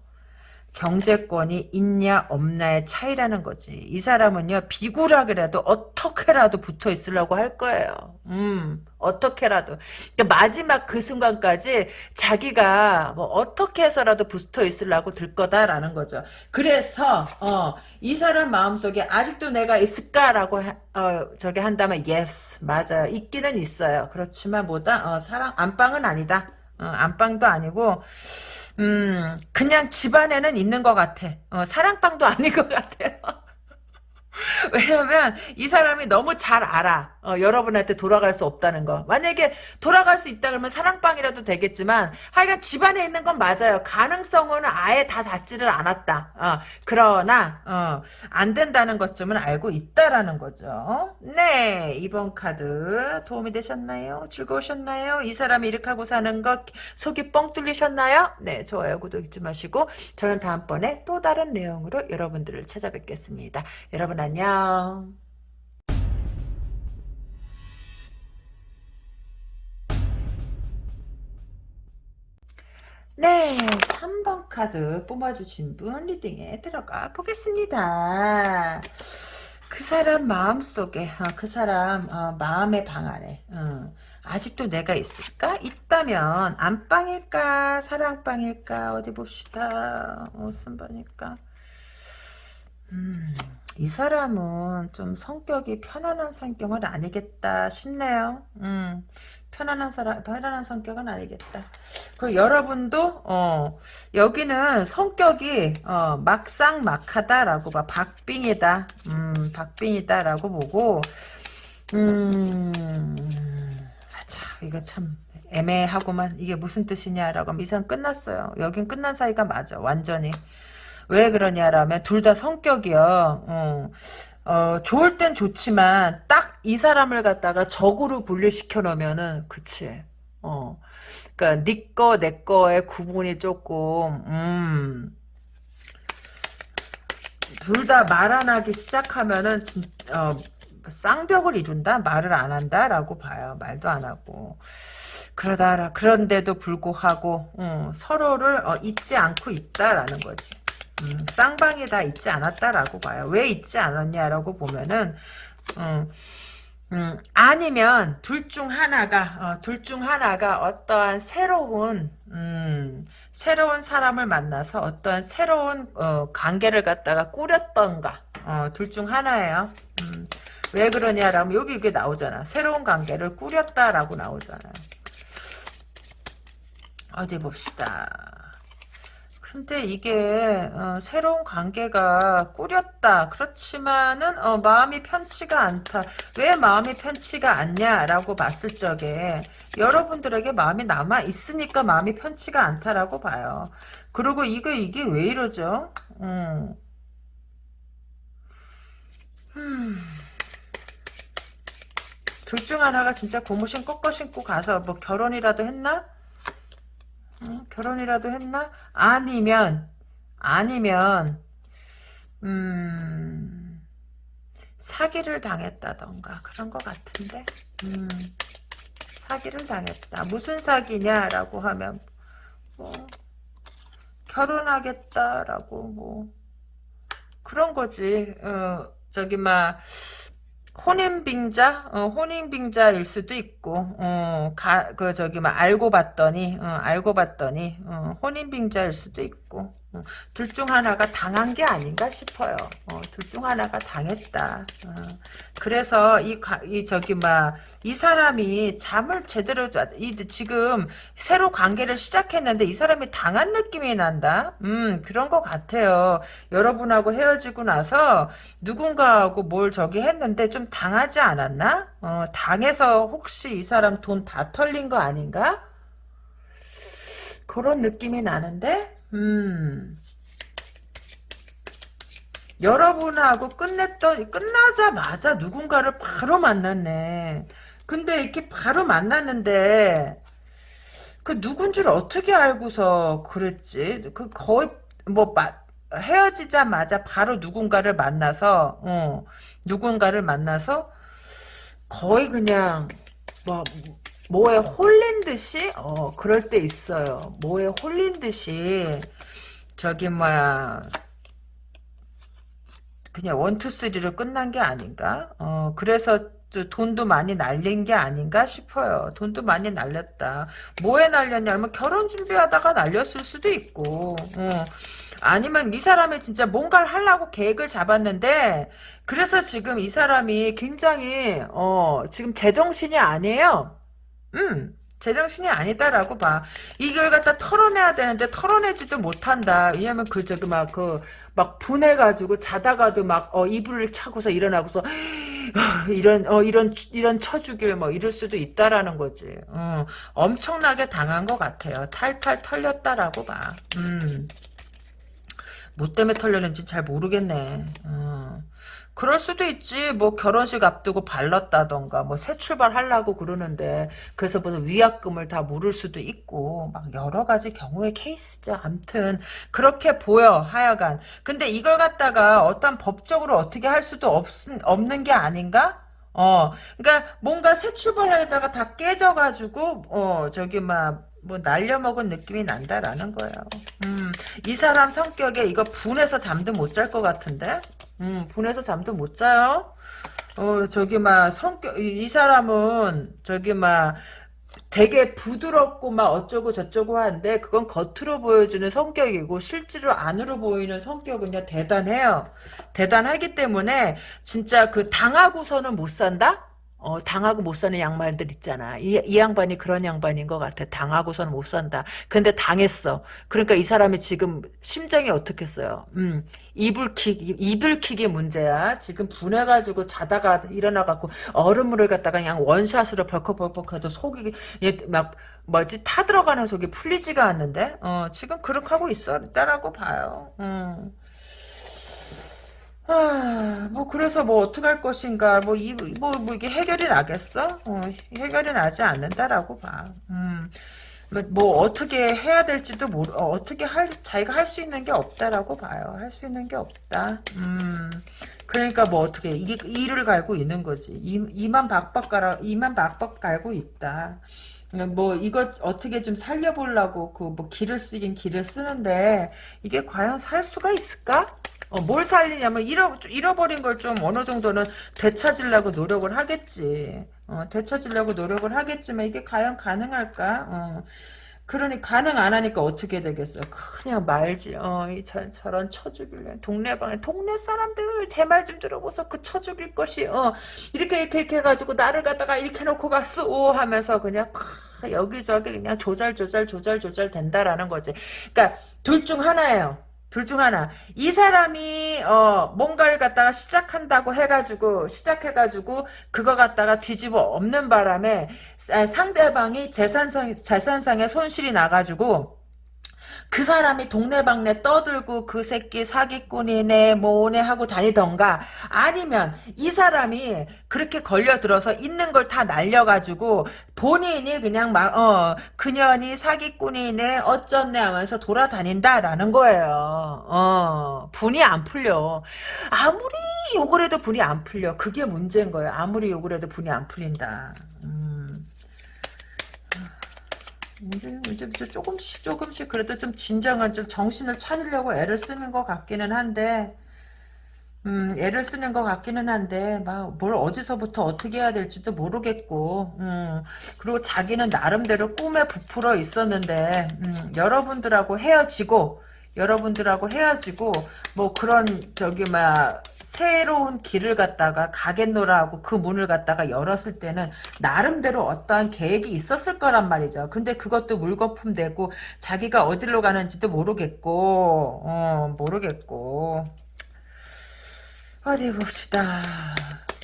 경제권이 있냐 없냐의 차이라는 거지. 이 사람은요 비굴하게라도 어떻게라도 붙어 있으려고 할 거예요. 음 어떻게라도 그러니까 마지막 그 순간까지 자기가 뭐 어떻게 해서라도 붙어 있으려고 들 거다라는 거죠. 그래서 어, 이 사람 마음속에 아직도 내가 있을까라고 하, 어, 저기 한다면 yes 맞아요. 있기는 있어요. 그렇지만 뭐다 어, 사랑 안방은 아니다. 어, 안방도 아니고 음, 그냥 집안에는 있는 것 같아. 어, 사랑방도 *laughs* 아닌 것 같아요. 왜냐면 이 사람이 너무 잘 알아. 어, 여러분한테 돌아갈 수 없다는 거. 만약에 돌아갈 수 있다 그러면 사랑방이라도 되겠지만 하여간 집안에 있는 건 맞아요. 가능성은 아예 다 닿지를 않았다. 어, 그러나 어, 안 된다는 것쯤은 알고 있다라는 거죠. 네. 이번 카드 도움이 되셨나요? 즐거우셨나요? 이 사람이 이렇게 하고 사는 거 속이 뻥 뚫리셨나요? 네. 좋아요. 구독 잊지 마시고 저는 다음번에 또 다른 내용으로 여러분들을 찾아뵙겠습니다. 여러분 안녕. 네, 3번 카드 뽑아주신 분 리딩에 들어가 보겠습니다. 그 사람 마음속에, 어, 그 사람 어, 마음의 방 안에 어, 아직도 내가 있을까? 있다면 안방일까? 사랑방일까? 어디 봅시다. 무슨 방일까? 음, 이 사람은 좀 성격이 편안한 성격은 아니겠다 싶네요. 음, 편안한 사람, 편안한 성격은 아니겠다. 그리고 여러분도, 어, 여기는 성격이, 어, 막상 막하다라고 봐. 박빙이다. 음, 박빙이다라고 보고, 음, 참, 이거 참, 애매하고만, 이게 무슨 뜻이냐라고 하면 이상 끝났어요. 여긴 끝난 사이가 맞아. 완전히. 왜 그러냐라면 둘 다 성격이요. 어, 어, 좋을 땐 좋지만 딱 이 사람을 갖다가 적으로 분리시켜 놓으면은 그치. 어. 그러니까 니꺼 네 내 거의 구분이 조금 음. 둘 다 말 안 하기 시작하면은 진, 어, 쌍벽을 이룬다? 말을 안 한다라고 봐요. 말도 안 하고. 그러다 그런데도 불구하고 음, 서로를 어, 잊지 않고 있다라는 거지. 음, 쌍방이 다 있지 않았다라고 봐요. 왜 있지 않았냐라고 보면은 음, 음, 아니면 둘 중 하나가 어, 둘중 하나가 어떠한 새로운 음, 새로운 사람을 만나서 어떠한 새로운 어, 관계를 갖다가 꾸렸던가 어, 둘 중 하나예요. 음, 왜 그러냐라면 여기 이게 나오잖아. 새로운 관계를 꾸렸다라고 나오잖아요. 어디 봅시다. 근데 이게 어, 새로운 관계가 꾸렸다. 그렇지만은 어, 마음이 편치가 않다. 왜 마음이 편치가 않냐라고 봤을 적에 여러분들에게 마음이 남아 있으니까 마음이 편치가 않다라고 봐요. 그리고 이게 이게 왜 이러죠? 음. 음. 둘 중 하나가 진짜 고무신 꺾어 신고 가서 뭐 결혼이라도 했나? 어? 결혼이라도 했나? 아니면 아니면 음 사기를 당했다던가 그런 것 같은데 음 사기를 당했다 무슨 사기냐라고 하면 뭐 결혼하겠다라고 뭐 그런 거지 어 저기 막 혼인빙자, 어, 혼인빙자일 수도 있고, 어, 가, 그, 저기, 막, 알고 봤더니, 어, 알고 봤더니, 어, 혼인빙자일 수도 있고, 어, 둘중 하나가 당한 게 아닌가 싶어요. 어, 둘중 하나가 당했다. 어, 그래서 이, 이 저기 막 이 사람이 잠을 제대로 이 지금 새로 관계를 시작했는데 이 사람이 당한 느낌이 난다. 음 그런 것 같아요. 여러분하고 헤어지고 나서 누군가하고 뭘 저기 했는데 좀 당하지 않았나? 어, 당해서 혹시 이 사람 돈 다 털린 거 아닌가? 그런 느낌이 나는데 음. 여러분하고 끝냈던 끝나자마자 누군가를 바로 만났네. 근데 이렇게 바로 만났는데 그 누군 줄 어떻게 알고서 그랬지? 그 거의 뭐 마, 헤어지자마자 바로 누군가를 만나서 어, 누군가를 만나서 거의 그냥 뭐 뭐에 홀린 듯이 어 그럴 때 있어요. 뭐에 홀린 듯이 저기 뭐야 그냥 원투 쓰리로 끝난 게 아닌가? 어 그래서 돈도 많이 날린 게 아닌가 싶어요. 돈도 많이 날렸다. 뭐에 날렸냐면 결혼 준비하다가 날렸을 수도 있고 어. 아니면 이 사람이 진짜 뭔가를 하려고 계획을 잡았는데 그래서 지금 이 사람이 굉장히 어 지금 제정신이 아니에요. 음, 제정신이 아니다라고 봐. 이걸 갖다 털어내야 되는데 털어내지도 못한다. 왜냐면 그 저기 막 그 막 분해가지고 자다가도 막 어, 이불을 차고서 일어나고서 *gasps* 이런 어 이런 이런 쳐주길 뭐 이럴 수도 있다라는 거지. 어, 엄청나게 당한 것 같아요. 탈탈 털렸다라고 봐. 음. 뭐 때문에 털렸는지 잘 모르겠네. 어. 그럴 수도 있지. 뭐 결혼식 앞두고 발랐다던가 뭐 새 출발하려고 그러는데 그래서 무슨 위약금을 다 물을 수도 있고 막 여러 가지 경우의 케이스죠. 암튼 그렇게 보여 하여간. 근데 이걸 갖다가 어떤 법적으로 어떻게 할 수도 없, 없는 게 아닌가? 어, 그러니까 뭔가 새 출발하다가 다 깨져가지고 어 저기 막뭐 날려먹은 느낌이 난다라는 거예요. 음, 이 사람 성격에 이거 분해서 잠도 못 잘 것 같은데? 음, 분해서 잠도 못 자요. 어, 저기, 막, 성격, 이, 이 사람은, 저기, 막, 되게 부드럽고 막 어쩌고 저쩌고 하는데 그건 겉으로 보여주는 성격이고 실제로 안으로 보이는 성격은요 대단해요. 대단하기 때문에 진짜 그 당하고서는 못 산다? 어, 당하고 못 사는 양말들 있잖아. 이, 이 양반이 그런 양반인 것 같아. 당하고선 못 산다. 근데 당했어. 그러니까 이 사람이 지금 심정이 어떻겠어요? 음, 이불킥, 이불킥이 문제야. 지금 분해가지고 자다가 일어나갖고 얼음물을 갖다가 그냥 원샷으로 벌컥벌컥 해도 속이 막 뭐지 타 들어가는 속이 풀리지가 않는데 어, 지금 그렇게 하고 있었다라고 봐요. 음. 아, 뭐 그래서 뭐 어떻게 할 것인가 뭐 이 뭐 뭐 이게 해결이 나겠어? 어, 해결이 나지 않는다라고 봐. 음. 뭐, 뭐 어떻게 해야 될지도 모르 어, 떻게 할 자기가 할 수 있는 게 없다라고 봐요. 할 수 있는 게 없다. 음. 그러니까 뭐 어떻게 이 이를 갈고 있는 거지. 이, 이만 박박 갈아 이만 박박 갈고 있다. 뭐 이것 어떻게 좀 살려보려고 그 뭐 길을 쓰긴 길을 쓰는데 이게 과연 살 수가 있을까? 어, 뭘 살리냐면 잃어, 잃어버린 걸 좀 어느 정도는 되찾으려고 노력을 하겠지. 어, 되찾으려고 노력을 하겠지만 이게 과연 가능할까? 어. 그러니 가능 안 하니까 어떻게 되겠어? 그냥 말지. 어, 이 저, 저런 쳐죽일래. 동네방에 동네 사람들 제 말 좀 들어보소. 그 쳐죽일 것이 어 이렇게 이렇게, 이렇게 해가지고 나를 갖다가 이렇게 놓고 갔어 하면서 그냥 팍 여기저기 그냥 조잘 조잘 조잘 조잘 된다라는 거지. 그러니까 둘 중 하나예요. 둘 중 하나. 이 사람이 어 뭔가를 갖다가 시작한다고 해가지고 시작해가지고 그거 갖다가 뒤집어 없는 바람에 상대방이 재산상 재산상의 손실이 나가지고 그 사람이 동네방네 떠들고 그 새끼 사기꾼이네 뭐네 하고 다니던가 아니면 이 사람이 그렇게 걸려들어서 있는 걸 다 날려가지고 본인이 그냥 막 어 그년이 사기꾼이네 어쩐네 하면서 돌아다닌다라는 거예요. 어 분이 안 풀려. 아무리 욕을 해도 분이 안 풀려. 그게 문제인 거예요. 아무리 욕을 해도 분이 안 풀린다. 음. 이제, 이제 조금씩 조금씩 그래도 좀 진정한 좀 정신을 차리려고 애를 쓰는 것 같기는 한데 음, 애를 쓰는 것 같기는 한데 막 뭘 어디서부터 어떻게 해야 될지도 모르겠고 음, 그리고 자기는 나름대로 꿈에 부풀어 있었는데 음, 여러분들하고 헤어지고 여러분들하고 헤어지고 뭐 그런 저기 막 새로운 길을 갖다가 가겠노라고 그 문을 갖다가 열었을 때는 나름대로 어떠한 계획이 있었을 거란 말이죠. 근데 그것도 물거품 되고 자기가 어디로 가는지도 모르겠고 어 모르겠고 어디 봅시다.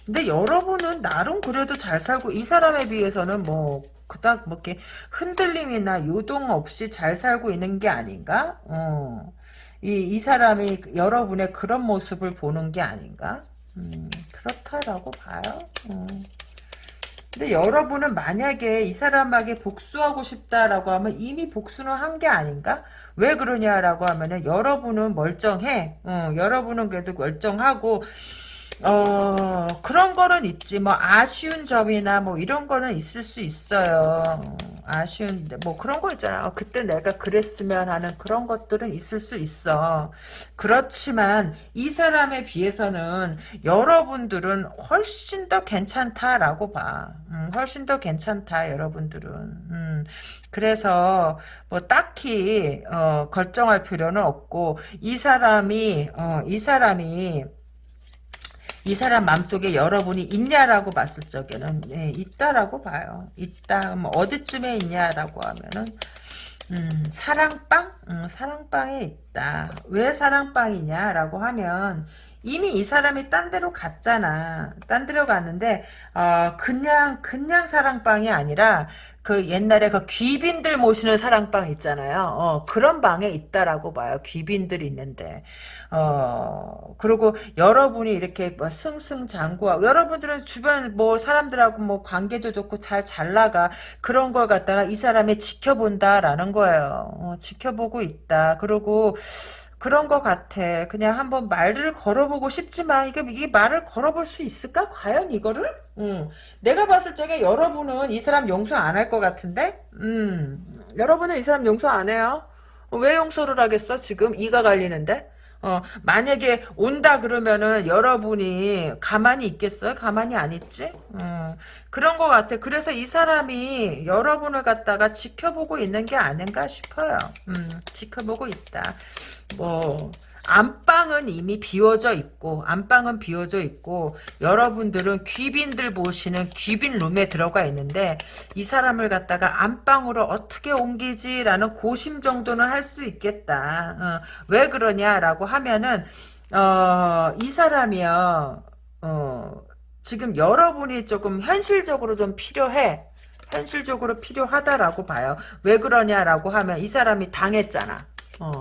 근데 여러분은 나름 그래도 잘 살고 이 사람에 비해서는 뭐 그닥 뭐 이렇게 흔들림이나 요동 없이 잘 살고 있는 게 아닌가? 어. 이, 이 사람이 여러분의 그런 모습을 보는 게 아닌가? 음, 그렇다라고 봐요. 음. 근데 여러분은 만약에 이 사람에게 복수하고 싶다라고 하면 이미 복수는 한 게 아닌가? 왜 그러냐라고 하면은 여러분은 멀쩡해. 어, 여러분은 그래도 멀쩡하고 어 그런 거는 있지. 뭐 아쉬운 점이나 뭐 이런 거는 있을 수 있어요. 어, 아쉬운 뭐 그런 거 있잖아. 어, 그때 내가 그랬으면 하는 그런 것들은 있을 수 있어. 그렇지만 이 사람에 비해서는 여러분들은 훨씬 더 괜찮다라고 봐. 음, 훨씬 더 괜찮다 여러분들은. 음, 그래서 뭐 딱히 어, 결정할 필요는 없고 이 사람이 어, 이 사람이 이 사람 마음속에 여러분이 있냐라고 봤을 적에는 네, 있다라고 봐요. 있다. 뭐 어디쯤에 있냐라고 하면은 음, 사랑방? 음, 사랑방에 있다. 왜 사랑방이냐라고 하면 이미 이 사람이 딴 데로 갔잖아. 딴 데로 갔는데 어, 그냥 그냥 사랑방이 아니라 그 옛날에 그 귀빈들 모시는 사랑방 있잖아요. 어, 그런 방에 있다라고 봐요. 귀빈들이 있는데. 어, 그리고 여러분이 이렇게 뭐 승승장구하고, 여러분들은 주변 뭐 사람들하고 뭐 관계도 좋고 잘, 잘 나가. 그런 걸 갖다가 이 사람이 지켜본다라는 거예요. 어, 지켜보고 있다. 그리고, 그런 것 같아. 그냥 한번 말을 걸어보고 싶지만 이게 이 말을 걸어볼 수 있을까? 과연 이거를? 음. 내가 봤을 적에 여러분은 이 사람 용서 안 할 것 같은데? 음. 여러분은 이 사람 용서 안 해요? 왜 용서를 하겠어? 지금 이가 갈리는데? 어, 만약에 온다 그러면은 여러분이 가만히 있겠어요? 가만히 안 있지? 음, 그런 것 같아. 그래서 이 사람이 여러분을 갖다가 지켜보고 있는 게 아닌가 싶어요. 음, 지켜보고 있다. 뭐 안방은 이미 비워져 있고 안방은 비워져 있고 여러분들은 귀빈들 보시는 귀빈 룸에 들어가 있는데 이 사람을 갖다가 안방으로 어떻게 옮기지라는 고심 정도는 할 수 있겠다. 어, 왜 그러냐라고 하면은 어, 이 사람이요. 어, 지금 여러분이 조금 현실적으로 좀 필요해. 현실적으로 필요하다라고 봐요. 왜 그러냐라고 하면 이 사람이 당했잖아. 어.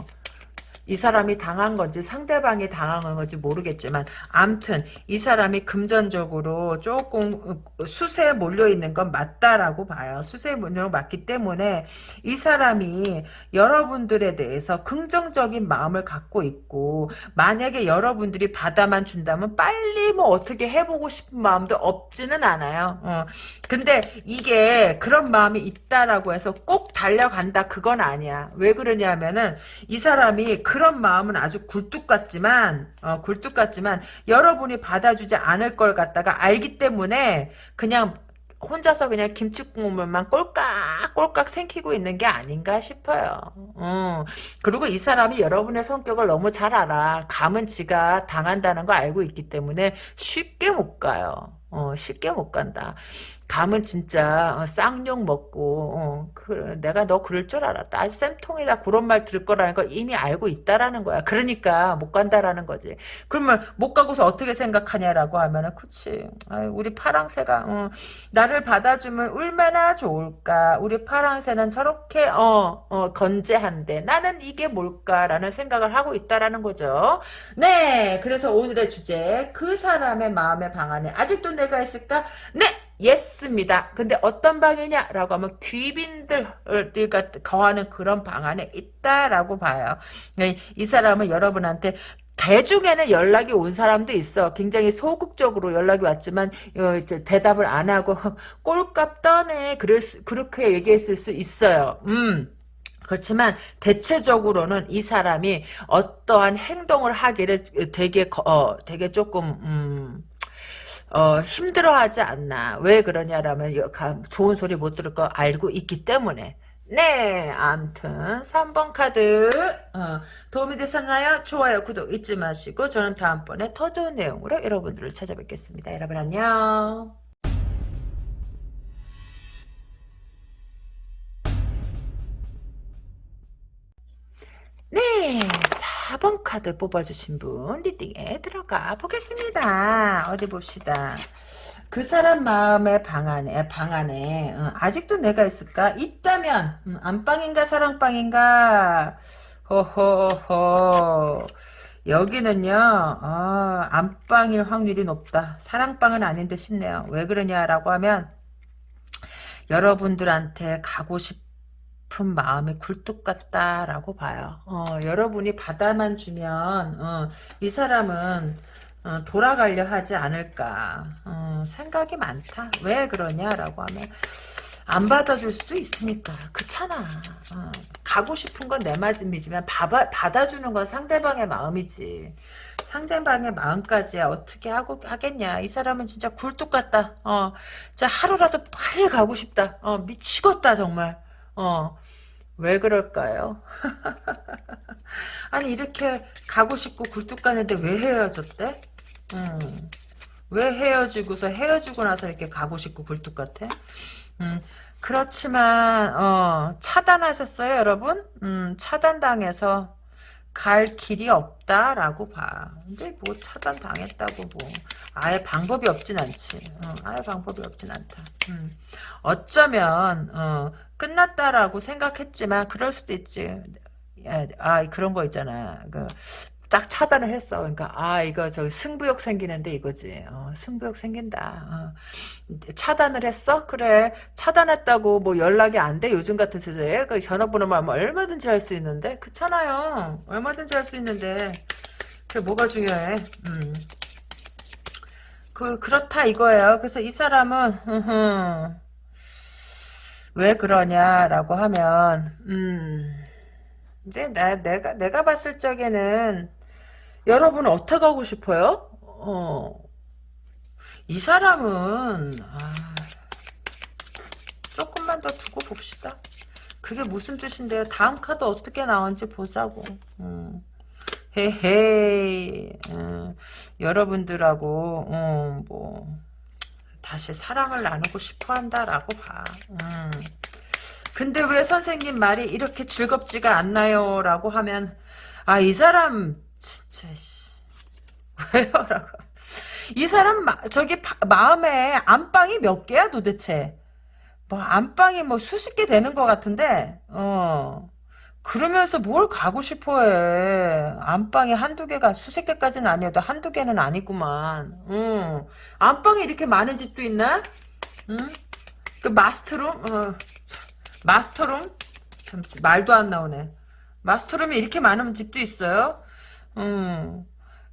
이 사람이 당한 건지 상대방이 당한 건지 모르겠지만 암튼 이 사람이 금전적으로 조금 수세에 몰려있는 건 맞다라고 봐요. 수세에 몰려 맞기 때문에 이 사람이 여러분들에 대해서 긍정적인 마음을 갖고 있고 만약에 여러분들이 받아만 준다면 빨리 뭐 어떻게 해보고 싶은 마음도 없지는 않아요. 어. 근데 이게 그런 마음이 있다라고 해서 꼭 달려간다 그건 아니야. 왜 그러냐면은 이 사람이 그런 마음은 아주 굴뚝 같지만 어, 굴뚝 같지만 여러분이 받아주지 않을 걸 갖다가 알기 때문에 그냥 혼자서 그냥 김치국물만 꼴깍 꼴깍 생기고 있는 게 아닌가 싶어요. 음. 그리고 이 사람이 여러분의 성격을 너무 잘 알아. 감은 지가 당한다는 거 알고 있기 때문에 쉽게 못 가요. 어, 쉽게 못 간다. 감은 진짜 어, 쌍욕 먹고 어, 그, 내가 너 그럴 줄 알았다. 아 쌤통이다 그런 말 들을 거라는 걸 이미 알고 있다라는 거야. 그러니까 못 간다라는 거지. 그러면 못 가고서 어떻게 생각하냐라고 하면은 그치. 아유, 우리 파랑새가 어, 나를 받아주면 얼마나 좋을까. 우리 파랑새는 저렇게 어, 어, 건재한데 나는 이게 뭘까라는 생각을 하고 있다라는 거죠. 네, 그래서 오늘의 주제 그 사람의 마음의 방 안에 아직도 내가 있을까? 네. 예스입니다. 근데 어떤 방이냐라고 하면 귀빈들과 거하는 그런 방 안에 있다라고 봐요. 네, 이 사람은 여러분한테 대중에는 연락이 온 사람도 있어. 굉장히 소극적으로 연락이 왔지만 어, 이제 대답을 안 하고 *laughs* 꼴값 떠네. 그럴 수, 그렇게 얘기했을 수 있어요. 음. 그렇지만 대체적으로는 이 사람이 어떠한 행동을 하기를 되게 어, 되게 조금 음, 어, 힘들어하지 않나. 왜 그러냐라면 좋은 소리 못 들을 거 알고 있기 때문에 네, 암튼 3번 카드 어, 도움이 되셨나요? 좋아요, 구독 잊지 마시고 저는 다음번에 더 좋은 내용으로 여러분들을 찾아뵙겠습니다. 여러분 안녕. 네, 4번 카드 뽑아주신 분 reading에 들어가 보겠습니다. 어디 봅시다. 그 사람 마음의 방 안에 방 안에 어, 아직도 내가 있을까? 있다면 음, 안방인가 사랑방인가? 호호호 여기는요 아, 안방일 확률이 높다. 사랑방은 아닌데 싶네요. 왜 그러냐라고 하면 여러분들한테 가고 싶 은 마음이 굴뚝 같다라고 봐요. 어, 여러분이 받아만 주면 어, 이 사람은 어, 돌아가려 하지 않을까 어, 생각이 많다. 왜 그러냐라고 하면 안 받아줄 수도 있으니까 그렇잖아. 어, 가고 싶은 건 내 마음이지만 받아, 받아주는 건 상대방의 마음이지. 상대방의 마음까지야 어떻게 하고 하겠냐. 이 사람은 진짜 굴뚝 같다. 어, 자 하루라도 빨리 가고 싶다. 어, 미치겠다 정말. 어, 왜 그럴까요? *laughs* 아니 이렇게 가고 싶고 굴뚝 가는데 왜 헤어졌대? 음, 왜 헤어지고서 헤어지고 나서 이렇게 가고 싶고 굴뚝 같아? 음, 그렇지만 어, 차단하셨어요 여러분? 음, 차단당해서 갈 길이 없다라고 봐. 근데 뭐 차단 당했다고 뭐 아예 방법이 없진 않지. 어, 아예 방법이 없진 않다. 음. 어쩌면 어, 끝났다라고 생각했지만 그럴 수도 있지. 아 그런 거 있잖아. 그, 딱 차단을 했어. 그러니까 아 이거 저 승부욕 생기는데 이거지. 어, 승부욕 생긴다. 어. 차단을 했어? 그래. 차단했다고 뭐 연락이 안 돼? 요즘 같은 세대에 그 전화번호만 얼마든지 할 수 있는데 그렇잖아요. 얼마든지 할 수 있는데 그게 뭐가 중요해? 음. 그 그렇다 이거예요. 그래서 이 사람은 왜 그러냐라고 하면 음. 근데 나 내가 내가 봤을 적에는 여러분 어떻게 하고 싶어요? 어. 이 사람은 아, 조금만 더 두고 봅시다. 그게 무슨 뜻인데요? 다음 카드 어떻게 나온지 보자고. 음. 헤헤이. 음. 여러분들하고 음, 뭐 다시 사랑을 나누고 싶어 한다라고 봐. 음. 근데 왜 선생님 말이 이렇게 즐겁지가 않나요? 라고 하면 아 이 사람 진짜 *laughs* 왜요? 라고 이 사람 마, 저기 바, 마음에 안방이 몇 개야 도대체 뭐 안방이 뭐 수십 개 되는 것 같은데 어 그러면서 뭘 가고 싶어해 안방이 한두 개가 수십 개까지는 아니어도 한두 개는 아니구만 응. 안방이 이렇게 많은 집도 있나? 응? 그 마스터룸? 어. 마스터룸? 참 말도 안 나오네. 마스터룸이 이렇게 많은 집도 있어요? 음.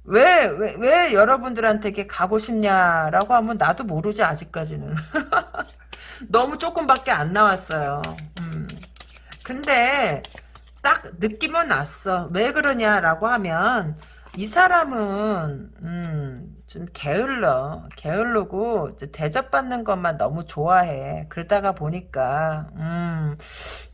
왜, 왜, 왜 여러분들한테 이렇게 가고 싶냐라고 하면 나도 모르지, 아직까지는. *laughs* 너무 조금밖에 안 나왔어요. 음. 근데, 딱 느낌은 났어. 왜 그러냐라고 하면, 이 사람은, 음, 좀 게을러. 게을르고 대접받는 것만 너무 좋아해. 그러다가 보니까 음,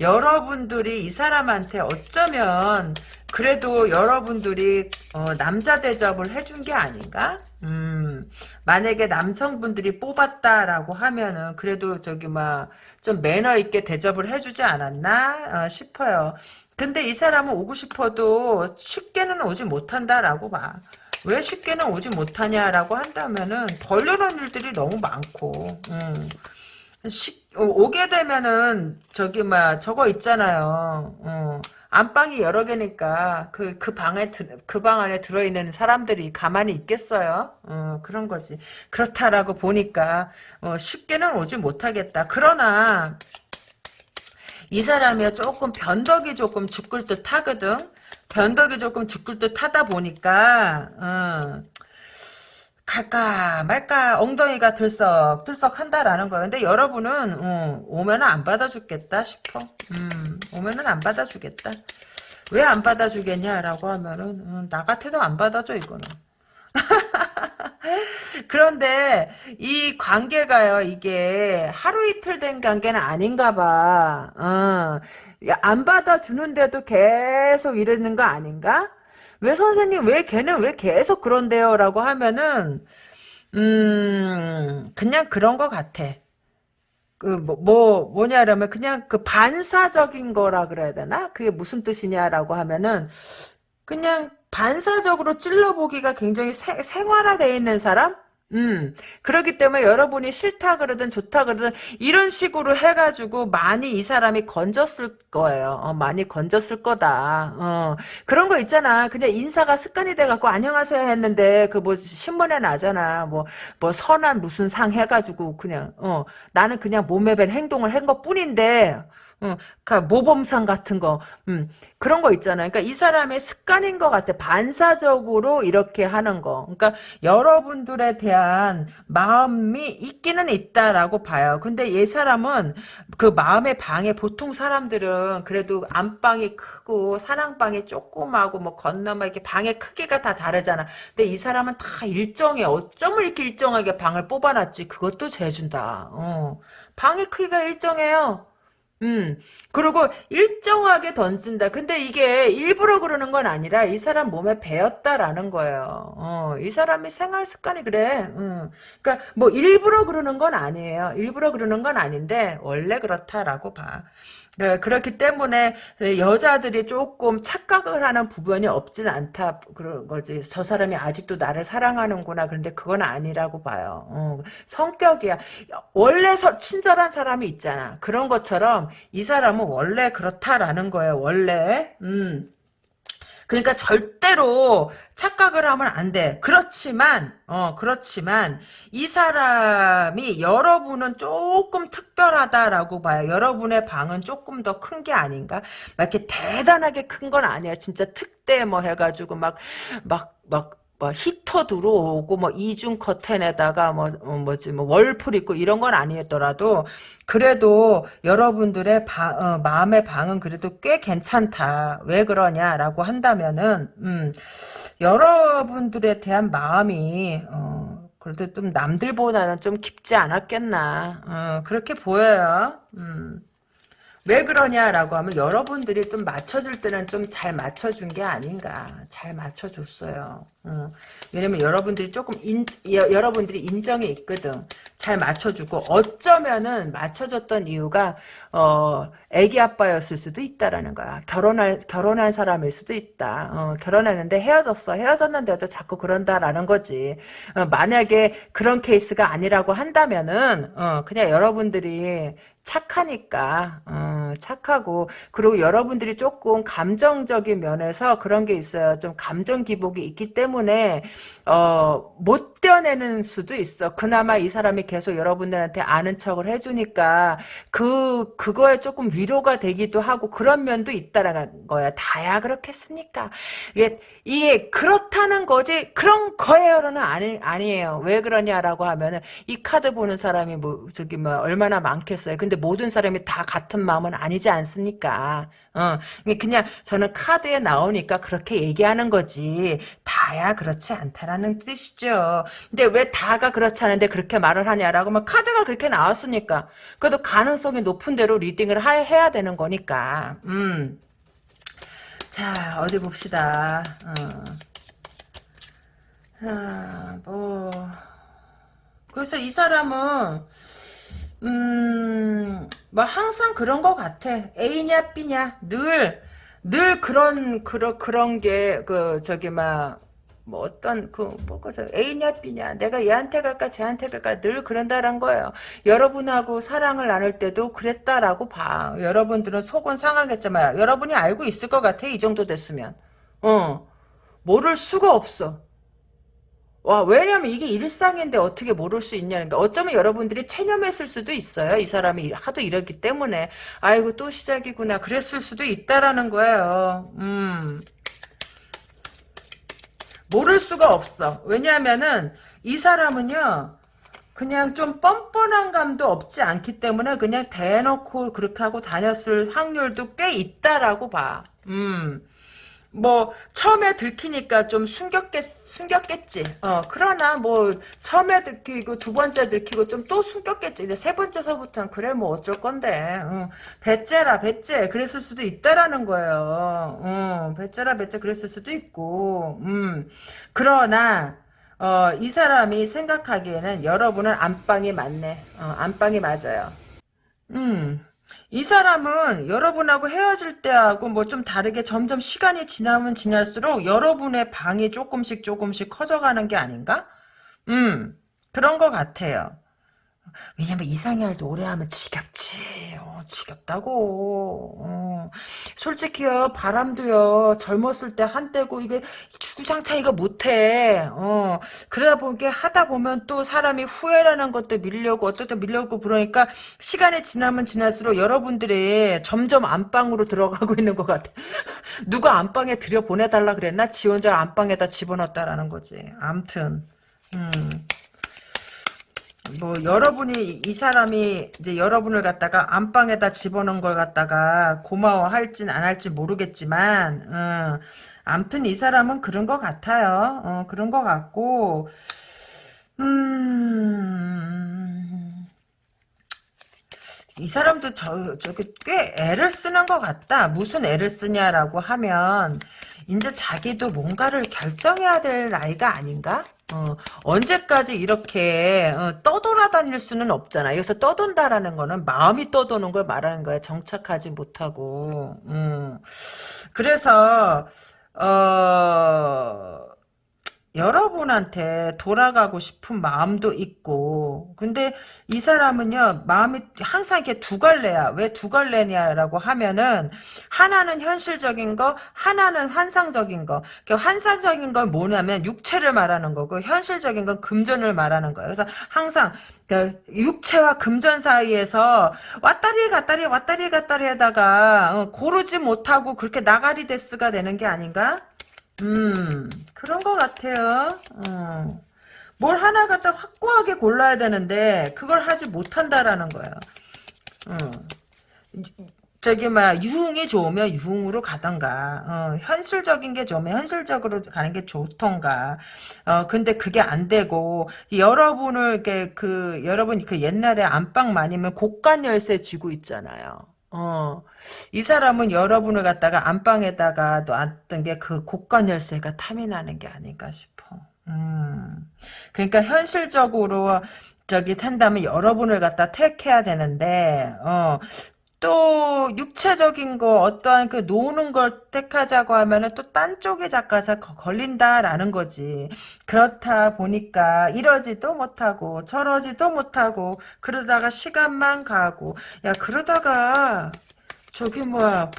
여러분들이 이 사람한테 어쩌면 그래도 여러분들이 어, 남자 대접을 해준 게 아닌가? 음, 만약에 남성분들이 뽑았다라고 하면은 그래도 저기 막 좀 매너 있게 대접을 해주지 않았나 어, 싶어요. 근데 이 사람은 오고 싶어도 쉽게는 오지 못한다라고 봐. 왜 쉽게는 오지 못하냐라고 한다면은 벌려놓은 일들이 너무 많고 음. 시, 오게 되면은 저기 막 저거 있잖아요. 어. 안방이 여러 개니까 그 그 방에 그 방 안에 들어 있는 사람들이 가만히 있겠어요. 어, 그런 거지. 그렇다라고 보니까 어, 쉽게는 오지 못하겠다. 그러나 이 사람이 조금 변덕이 조금 죽을 듯 하거든. 변덕이 조금 죽을 듯 하다 보니까 어, 갈까 말까 엉덩이가 들썩 들썩 한다라는 거예요. 근데 여러분은 어, 오면은 안 받아주겠다 싶어. 음, 오면은 안 받아주겠다. 왜 안 받아주겠냐라고 하면은 어, 나 같아도 안 받아줘 이거는. *laughs* 그런데 이 관계가요, 이게 하루 이틀 된 관계는 아닌가 봐. 어. 안 받아주는데도 계속 이러는 거 아닌가? 왜 선생님, 왜 걔는 왜 계속 그런데요? 라고 하면은, 음, 그냥 그런 거 같아. 그, 뭐, 뭐, 뭐냐라면, 그냥 그 반사적인 거라 그래야 되나? 그게 무슨 뜻이냐라고 하면은, 그냥 반사적으로 찔러보기가 굉장히 세, 생활화되어 있는 사람? 음, 그렇기 때문에 여러분이 싫다 그러든 좋다 그러든 이런 식으로 해가지고 많이 이 사람이 건졌을 거예요. 어, 많이 건졌을 거다. 어, 그런 거 있잖아. 그냥 인사가 습관이 돼갖고 안녕하세요 했는데 그 뭐 신문에 나잖아. 뭐, 뭐 선한 무슨 상 해가지고 그냥, 어, 나는 그냥 몸에 밴 행동을 한 것 뿐인데, 어, 그 모범상 같은 거, 음, 그런 거 있잖아요. 그러니까 이 사람의 습관인 것 같아. 반사적으로 이렇게 하는 거. 그러니까 여러분들에 대한 마음이 있기는 있다라고 봐요. 근데 이 사람은 그 마음의 방에 보통 사람들은 그래도 안방이 크고 사랑방이 조그마고 뭐 건너면 이렇게 방의 크기가 다 다르잖아. 근데 이 사람은 다 일정해. 어쩜 이렇게 일정하게 방을 뽑아놨지? 그것도 재준다. 어. 방의 크기가 일정해요. 음, 그리고 일정하게 던진다. 근데 이게 일부러 그러는 건 아니라 이 사람 몸에 배었다라는 거예요. 어, 이 사람이 생활 습관이 그래. 음. 그러니까 뭐 일부러 그러는 건 아니에요. 일부러 그러는 건 아닌데 원래 그렇다라고 봐. 네, 그렇기 때문에 여자들이 조금 착각을 하는 부분이 없진 않다 그런 거지. 저 사람이 아직도 나를 사랑하는구나. 그런데 그건 아니라고 봐요. 어, 성격이야. 원래 서, 친절한 사람이 있잖아. 그런 것처럼 이 사람은 원래 그렇다라는 거예요. 원래. 음. 그러니까 절대로 착각을 하면 안 돼. 그렇지만, 어, 그렇지만, 이 사람이 여러분은 조금 특별하다라고 봐요. 여러분의 방은 조금 더 큰 게 아닌가? 막 이렇게 대단하게 큰 건 아니야. 진짜 특대 뭐 해가지고 막, 막, 막, 뭐 히터 들어오고 뭐 이중 커튼에다가 뭐 어, 뭐지 뭐 월풀 있고 이런 건 아니었더라도 그래도 여러분들의 바, 어, 마음의 방은 그래도 꽤 괜찮다. 왜 그러냐라고 한다면은 음, 여러분들에 대한 마음이 어, 그래도 좀 남들보다는 좀 깊지 않았겠나. 어, 그렇게 보여요. 음. 왜 그러냐라고 하면 여러분들이 좀 맞춰줄 때는 좀 잘 맞춰준 게 아닌가. 잘 맞춰줬어요. 어. 왜냐면 여러분들이 조금 인, 여, 여러분들이 인정이 있거든. 잘 맞춰주고 어쩌면은 맞춰줬던 이유가 어 애기 아빠였을 수도 있다라는 거야. 결혼할 결혼한 사람일 수도 있다. 어, 결혼했는데 헤어졌어. 헤어졌는데도 자꾸 그런다라는 거지. 어, 만약에 그런 케이스가 아니라고 한다면은 어, 그냥 여러분들이 착하니까 어, 착하고 그리고 여러분들이 조금 감정적인 면에서 그런 게 있어요. 좀 감정 기복이 있기 때문에 어, 못 떼어내는 수도 있어. 그나마 이 사람이 계속 여러분들한테 아는 척을 해주니까 그 그거에 조금 위로가 되기도 하고 그런 면도 있다라는 거야. 다야 그렇겠습니까? 이게 이게 그렇다는 거지 그런 거예요는 아니 아니에요. 왜 그러냐라고 하면은 이 카드 보는 사람이 뭐 저기 뭐 얼마나 많겠어요. 근데 모든 사람이 다 같은 마음은 아니지 않습니까? 어, 그냥 저는 카드에 나오니까 그렇게 얘기하는 거지. 다야 그렇지 않다라는 뜻이죠. 근데 왜 다가 그렇지 않은데 그렇게 말을 하냐라고 막 카드가 그렇게 나왔으니까. 그래도 가능성이 높은 대로 리딩을 하, 해야 되는 거니까. 음. 자, 어디 봅시다. 어. 아, 뭐. 그래서 이 사람은 음, 뭐 항상 그런 것 같아. A냐 B냐 늘 늘 그런 그런 그런 게 그 저기 막 뭐 어떤 그 뭐가 A냐 B냐 내가 얘한테 갈까 쟤한테 갈까 늘 그런다란 거예요. 여러분하고 사랑을 나눌 때도 그랬다라고 봐. 여러분들은 속은 상하겠지만 여러분이 알고 있을 것 같아 이 정도 됐으면. 어 모를 수가 없어. 와, 왜냐면 이게 일상인데 어떻게 모를 수 있냐는 게 어쩌면 여러분들이 체념했을 수도 있어요. 이 사람이 하도 이러기 때문에 아이고 또 시작이구나 그랬을 수도 있다라는 거예요. 음. 모를 수가 없어. 왜냐하면은 이 사람은요. 그냥 좀 뻔뻔한 감도 없지 않기 때문에 그냥 대놓고 그렇게 하고 다녔을 확률도 꽤 있다라고 봐. 음. 뭐 처음에 들키니까 좀 숨겼겠 숨겼겠지. 어 그러나 뭐 처음에 들키고 두 번째 들키고 좀 또 숨겼겠지. 근데 세 번째서부터는 그래 뭐 어쩔 건데. 어, 배째라 배째 그랬을 수도 있다라는 거예요. 어, 배째라 배째 그랬을 수도 있고. 음 그러나 어, 이 사람이 생각하기에는 여러분은 안방이 맞네. 어, 안방이 맞아요. 음. 이 사람은 여러분하고 헤어질 때하고 뭐 좀 다르게 점점 시간이 지나면 지날수록 여러분의 방이 조금씩 조금씩 커져가는 게 아닌가? 음, 그런 것 같아요. 왜냐면 이상해할도 오래 하면 지겹지. 어, 지겹다고. 어. 솔직히요, 바람도요, 젊었을 때 한때고, 이게 주구장창 이거 못해. 어. 그러다 보니 하다 보면 또 사람이 후회라는 것도 밀려고, 어떻게 밀려고 그러니까, 시간이 지나면 지날수록 여러분들이 점점 안방으로 들어가고 있는 것 같아. *laughs* 누가 안방에 들여보내달라 그랬나? 지 혼자 안방에다 집어넣었다라는 거지. 암튼. 음. 뭐 여러분이 이 사람이 이제 여러분을 갖다가 안방에다 집어넣은 걸 갖다가 고마워할진 안 할지 모르겠지만 어, 암튼 이 사람은 그런 것 같아요. 어, 그런 것 같고 음, 이 사람도 저, 저기 꽤 애를 쓰는 것 같다. 무슨 애를 쓰냐라고 하면 이제 자기도 뭔가를 결정해야 될 나이가 아닌가? 어, 언제까지 이렇게 어, 떠돌아다닐 수는 없잖아. 여기서 떠돈다라는 거는 마음이 떠도는 걸 말하는 거야. 정착하지 못하고. 음. 그래서 어 여러분한테 돌아가고 싶은 마음도 있고 근데 이 사람은요 마음이 항상 이렇게 두 갈래야 왜 두 갈래냐라고 하면은 하나는 현실적인 거 하나는 환상적인 거. 그러니까 환상적인 건 뭐냐면 육체를 말하는 거고 현실적인 건 금전을 말하는 거예요. 그래서 항상 그 육체와 금전 사이에서 왔다리 갔다리 왔다리 갔다리 하다가 어, 고르지 못하고 그렇게 나가리 데스가 되는 게 아닌가? 음, 그런 것 같아요. 어. 뭘 하나 갖다 확고하게 골라야 되는데 그걸 하지 못한다라는 거예요. 어. 저기 막 유흥이 좋으면 유흥으로 가던가 어, 현실적인 게 좋으면 현실적으로 가는 게 좋던가 어 근데 그게 안 되고 여러분을 이렇게 그 여러분 그 옛날에 안방 많이면 곡간 열쇠 쥐고 있잖아요. 어, 이 사람은 여러분을 갖다가 안방에다가 놨던 게그 곡간 열쇠가 탐이 나는 게 아닌가 싶어. 음. 그러니까 현실적으로 저기 탄다면 여러분을 갖다 택해야 되는데, 어, 또 육체적인 거 어떠한 그 노는 걸 택하자고 하면은 또 딴 쪽에 작가서 걸린다라는 거지. 그렇다 보니까 이러지도 못하고 저러지도 못하고 그러다가 시간만 가고 야 그러다가 저기 뭐야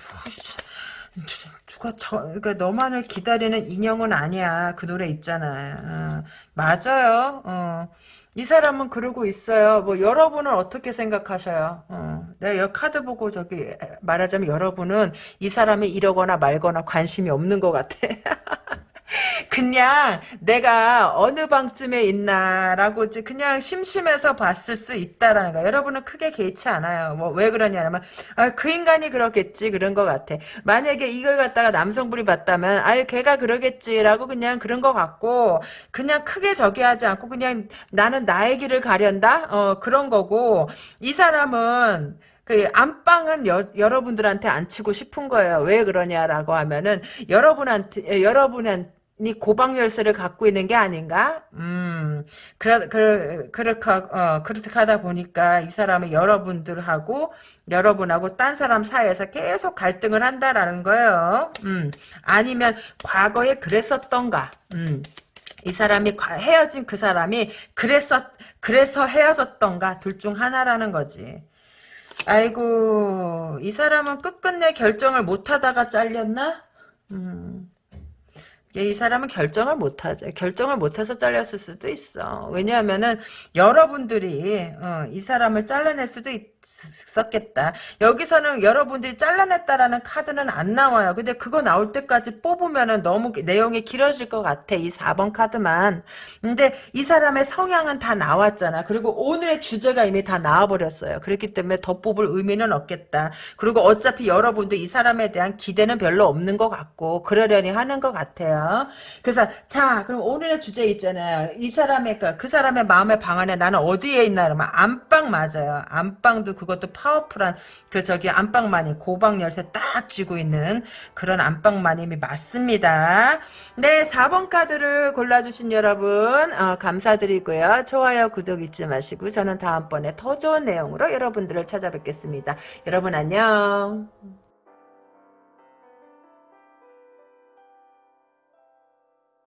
누가 저 그러니까 너만을 기다리는 인형은 아니야 그 노래 있잖아. 어, 맞아요. 어. 이 사람은 그러고 있어요. 뭐 여러분은 어떻게 생각하셔요? 어, 내가 여 카드 보고 저기 말하자면 여러분은 이 사람이 이러거나 말거나 관심이 없는 것 같아. *laughs* 그냥 내가 어느 방쯤에 있나라고 그냥 심심해서 봤을 수 있다라는 거. 여러분은 크게 개의치 않아요. 뭐 왜 그러냐면 아, 그 인간이 그렇겠지 그런 것 같아. 만약에 이걸 갖다가 남성분이 봤다면 아유 걔가 그러겠지라고 그냥 그런 것 같고 그냥 크게 저기 하지 않고 그냥 나는 나의 길을 가련다 어 그런 거고 이 사람은 그 안방은 여, 여러분들한테 안 치고 싶은 거예요. 왜 그러냐라고 하면은 여러분한테 여러분한 이 고방 열쇠를 갖고 있는 게 아닌가? 음, 그러, 그, 그렇게, 어, 그렇게 하다 보니까 이 사람은 여러분들하고, 여러분하고 딴 사람 사이에서 계속 갈등을 한다라는 거예요. 음, 아니면 과거에 그랬었던가, 음. 이 사람이 헤어진 그 사람이 그랬었 그래서 헤어졌던가 둘 중 하나라는 거지. 아이고 이 사람은 끝끝내 결정을 못하다가 잘렸나? 음. 이 사람은 결정을 못하죠. 결정을 못해서 잘렸을 수도 있어. 왜냐하면은 여러분들이 어, 이 사람을 잘라낼 수도 있, 있었겠다. 여기서는 여러분들이 잘라냈다라는 카드는 안 나와요. 근데 그거 나올 때까지 뽑으면은 너무 내용이 길어질 것 같아. 이 4번 카드만. 근데 이 사람의 성향은 다 나왔잖아. 그리고 오늘의 주제가 이미 다 나와버렸어요. 그렇기 때문에 더 뽑을 의미는 없겠다. 그리고 어차피 여러분도 이 사람에 대한 기대는 별로 없는 것 같고 그러려니 하는 것 같아요. 그래서 자 그럼 오늘의 주제 있잖아요. 이 사람의 그, 그 사람의 마음의 방 안에 나는 어디에 있나 그러면 안방 맞아요. 안방 도 그것도 파워풀한 그 저기 안방마님 고방 열쇠 딱 쥐고 있는 그런 안방마님이 맞습니다. 네 4번 카드를 골라주신 여러분 어, 감사드리고요. 좋아요 구독 잊지 마시고 저는 다음번에 더 좋은 내용으로 여러분들을 찾아뵙겠습니다. 여러분 안녕.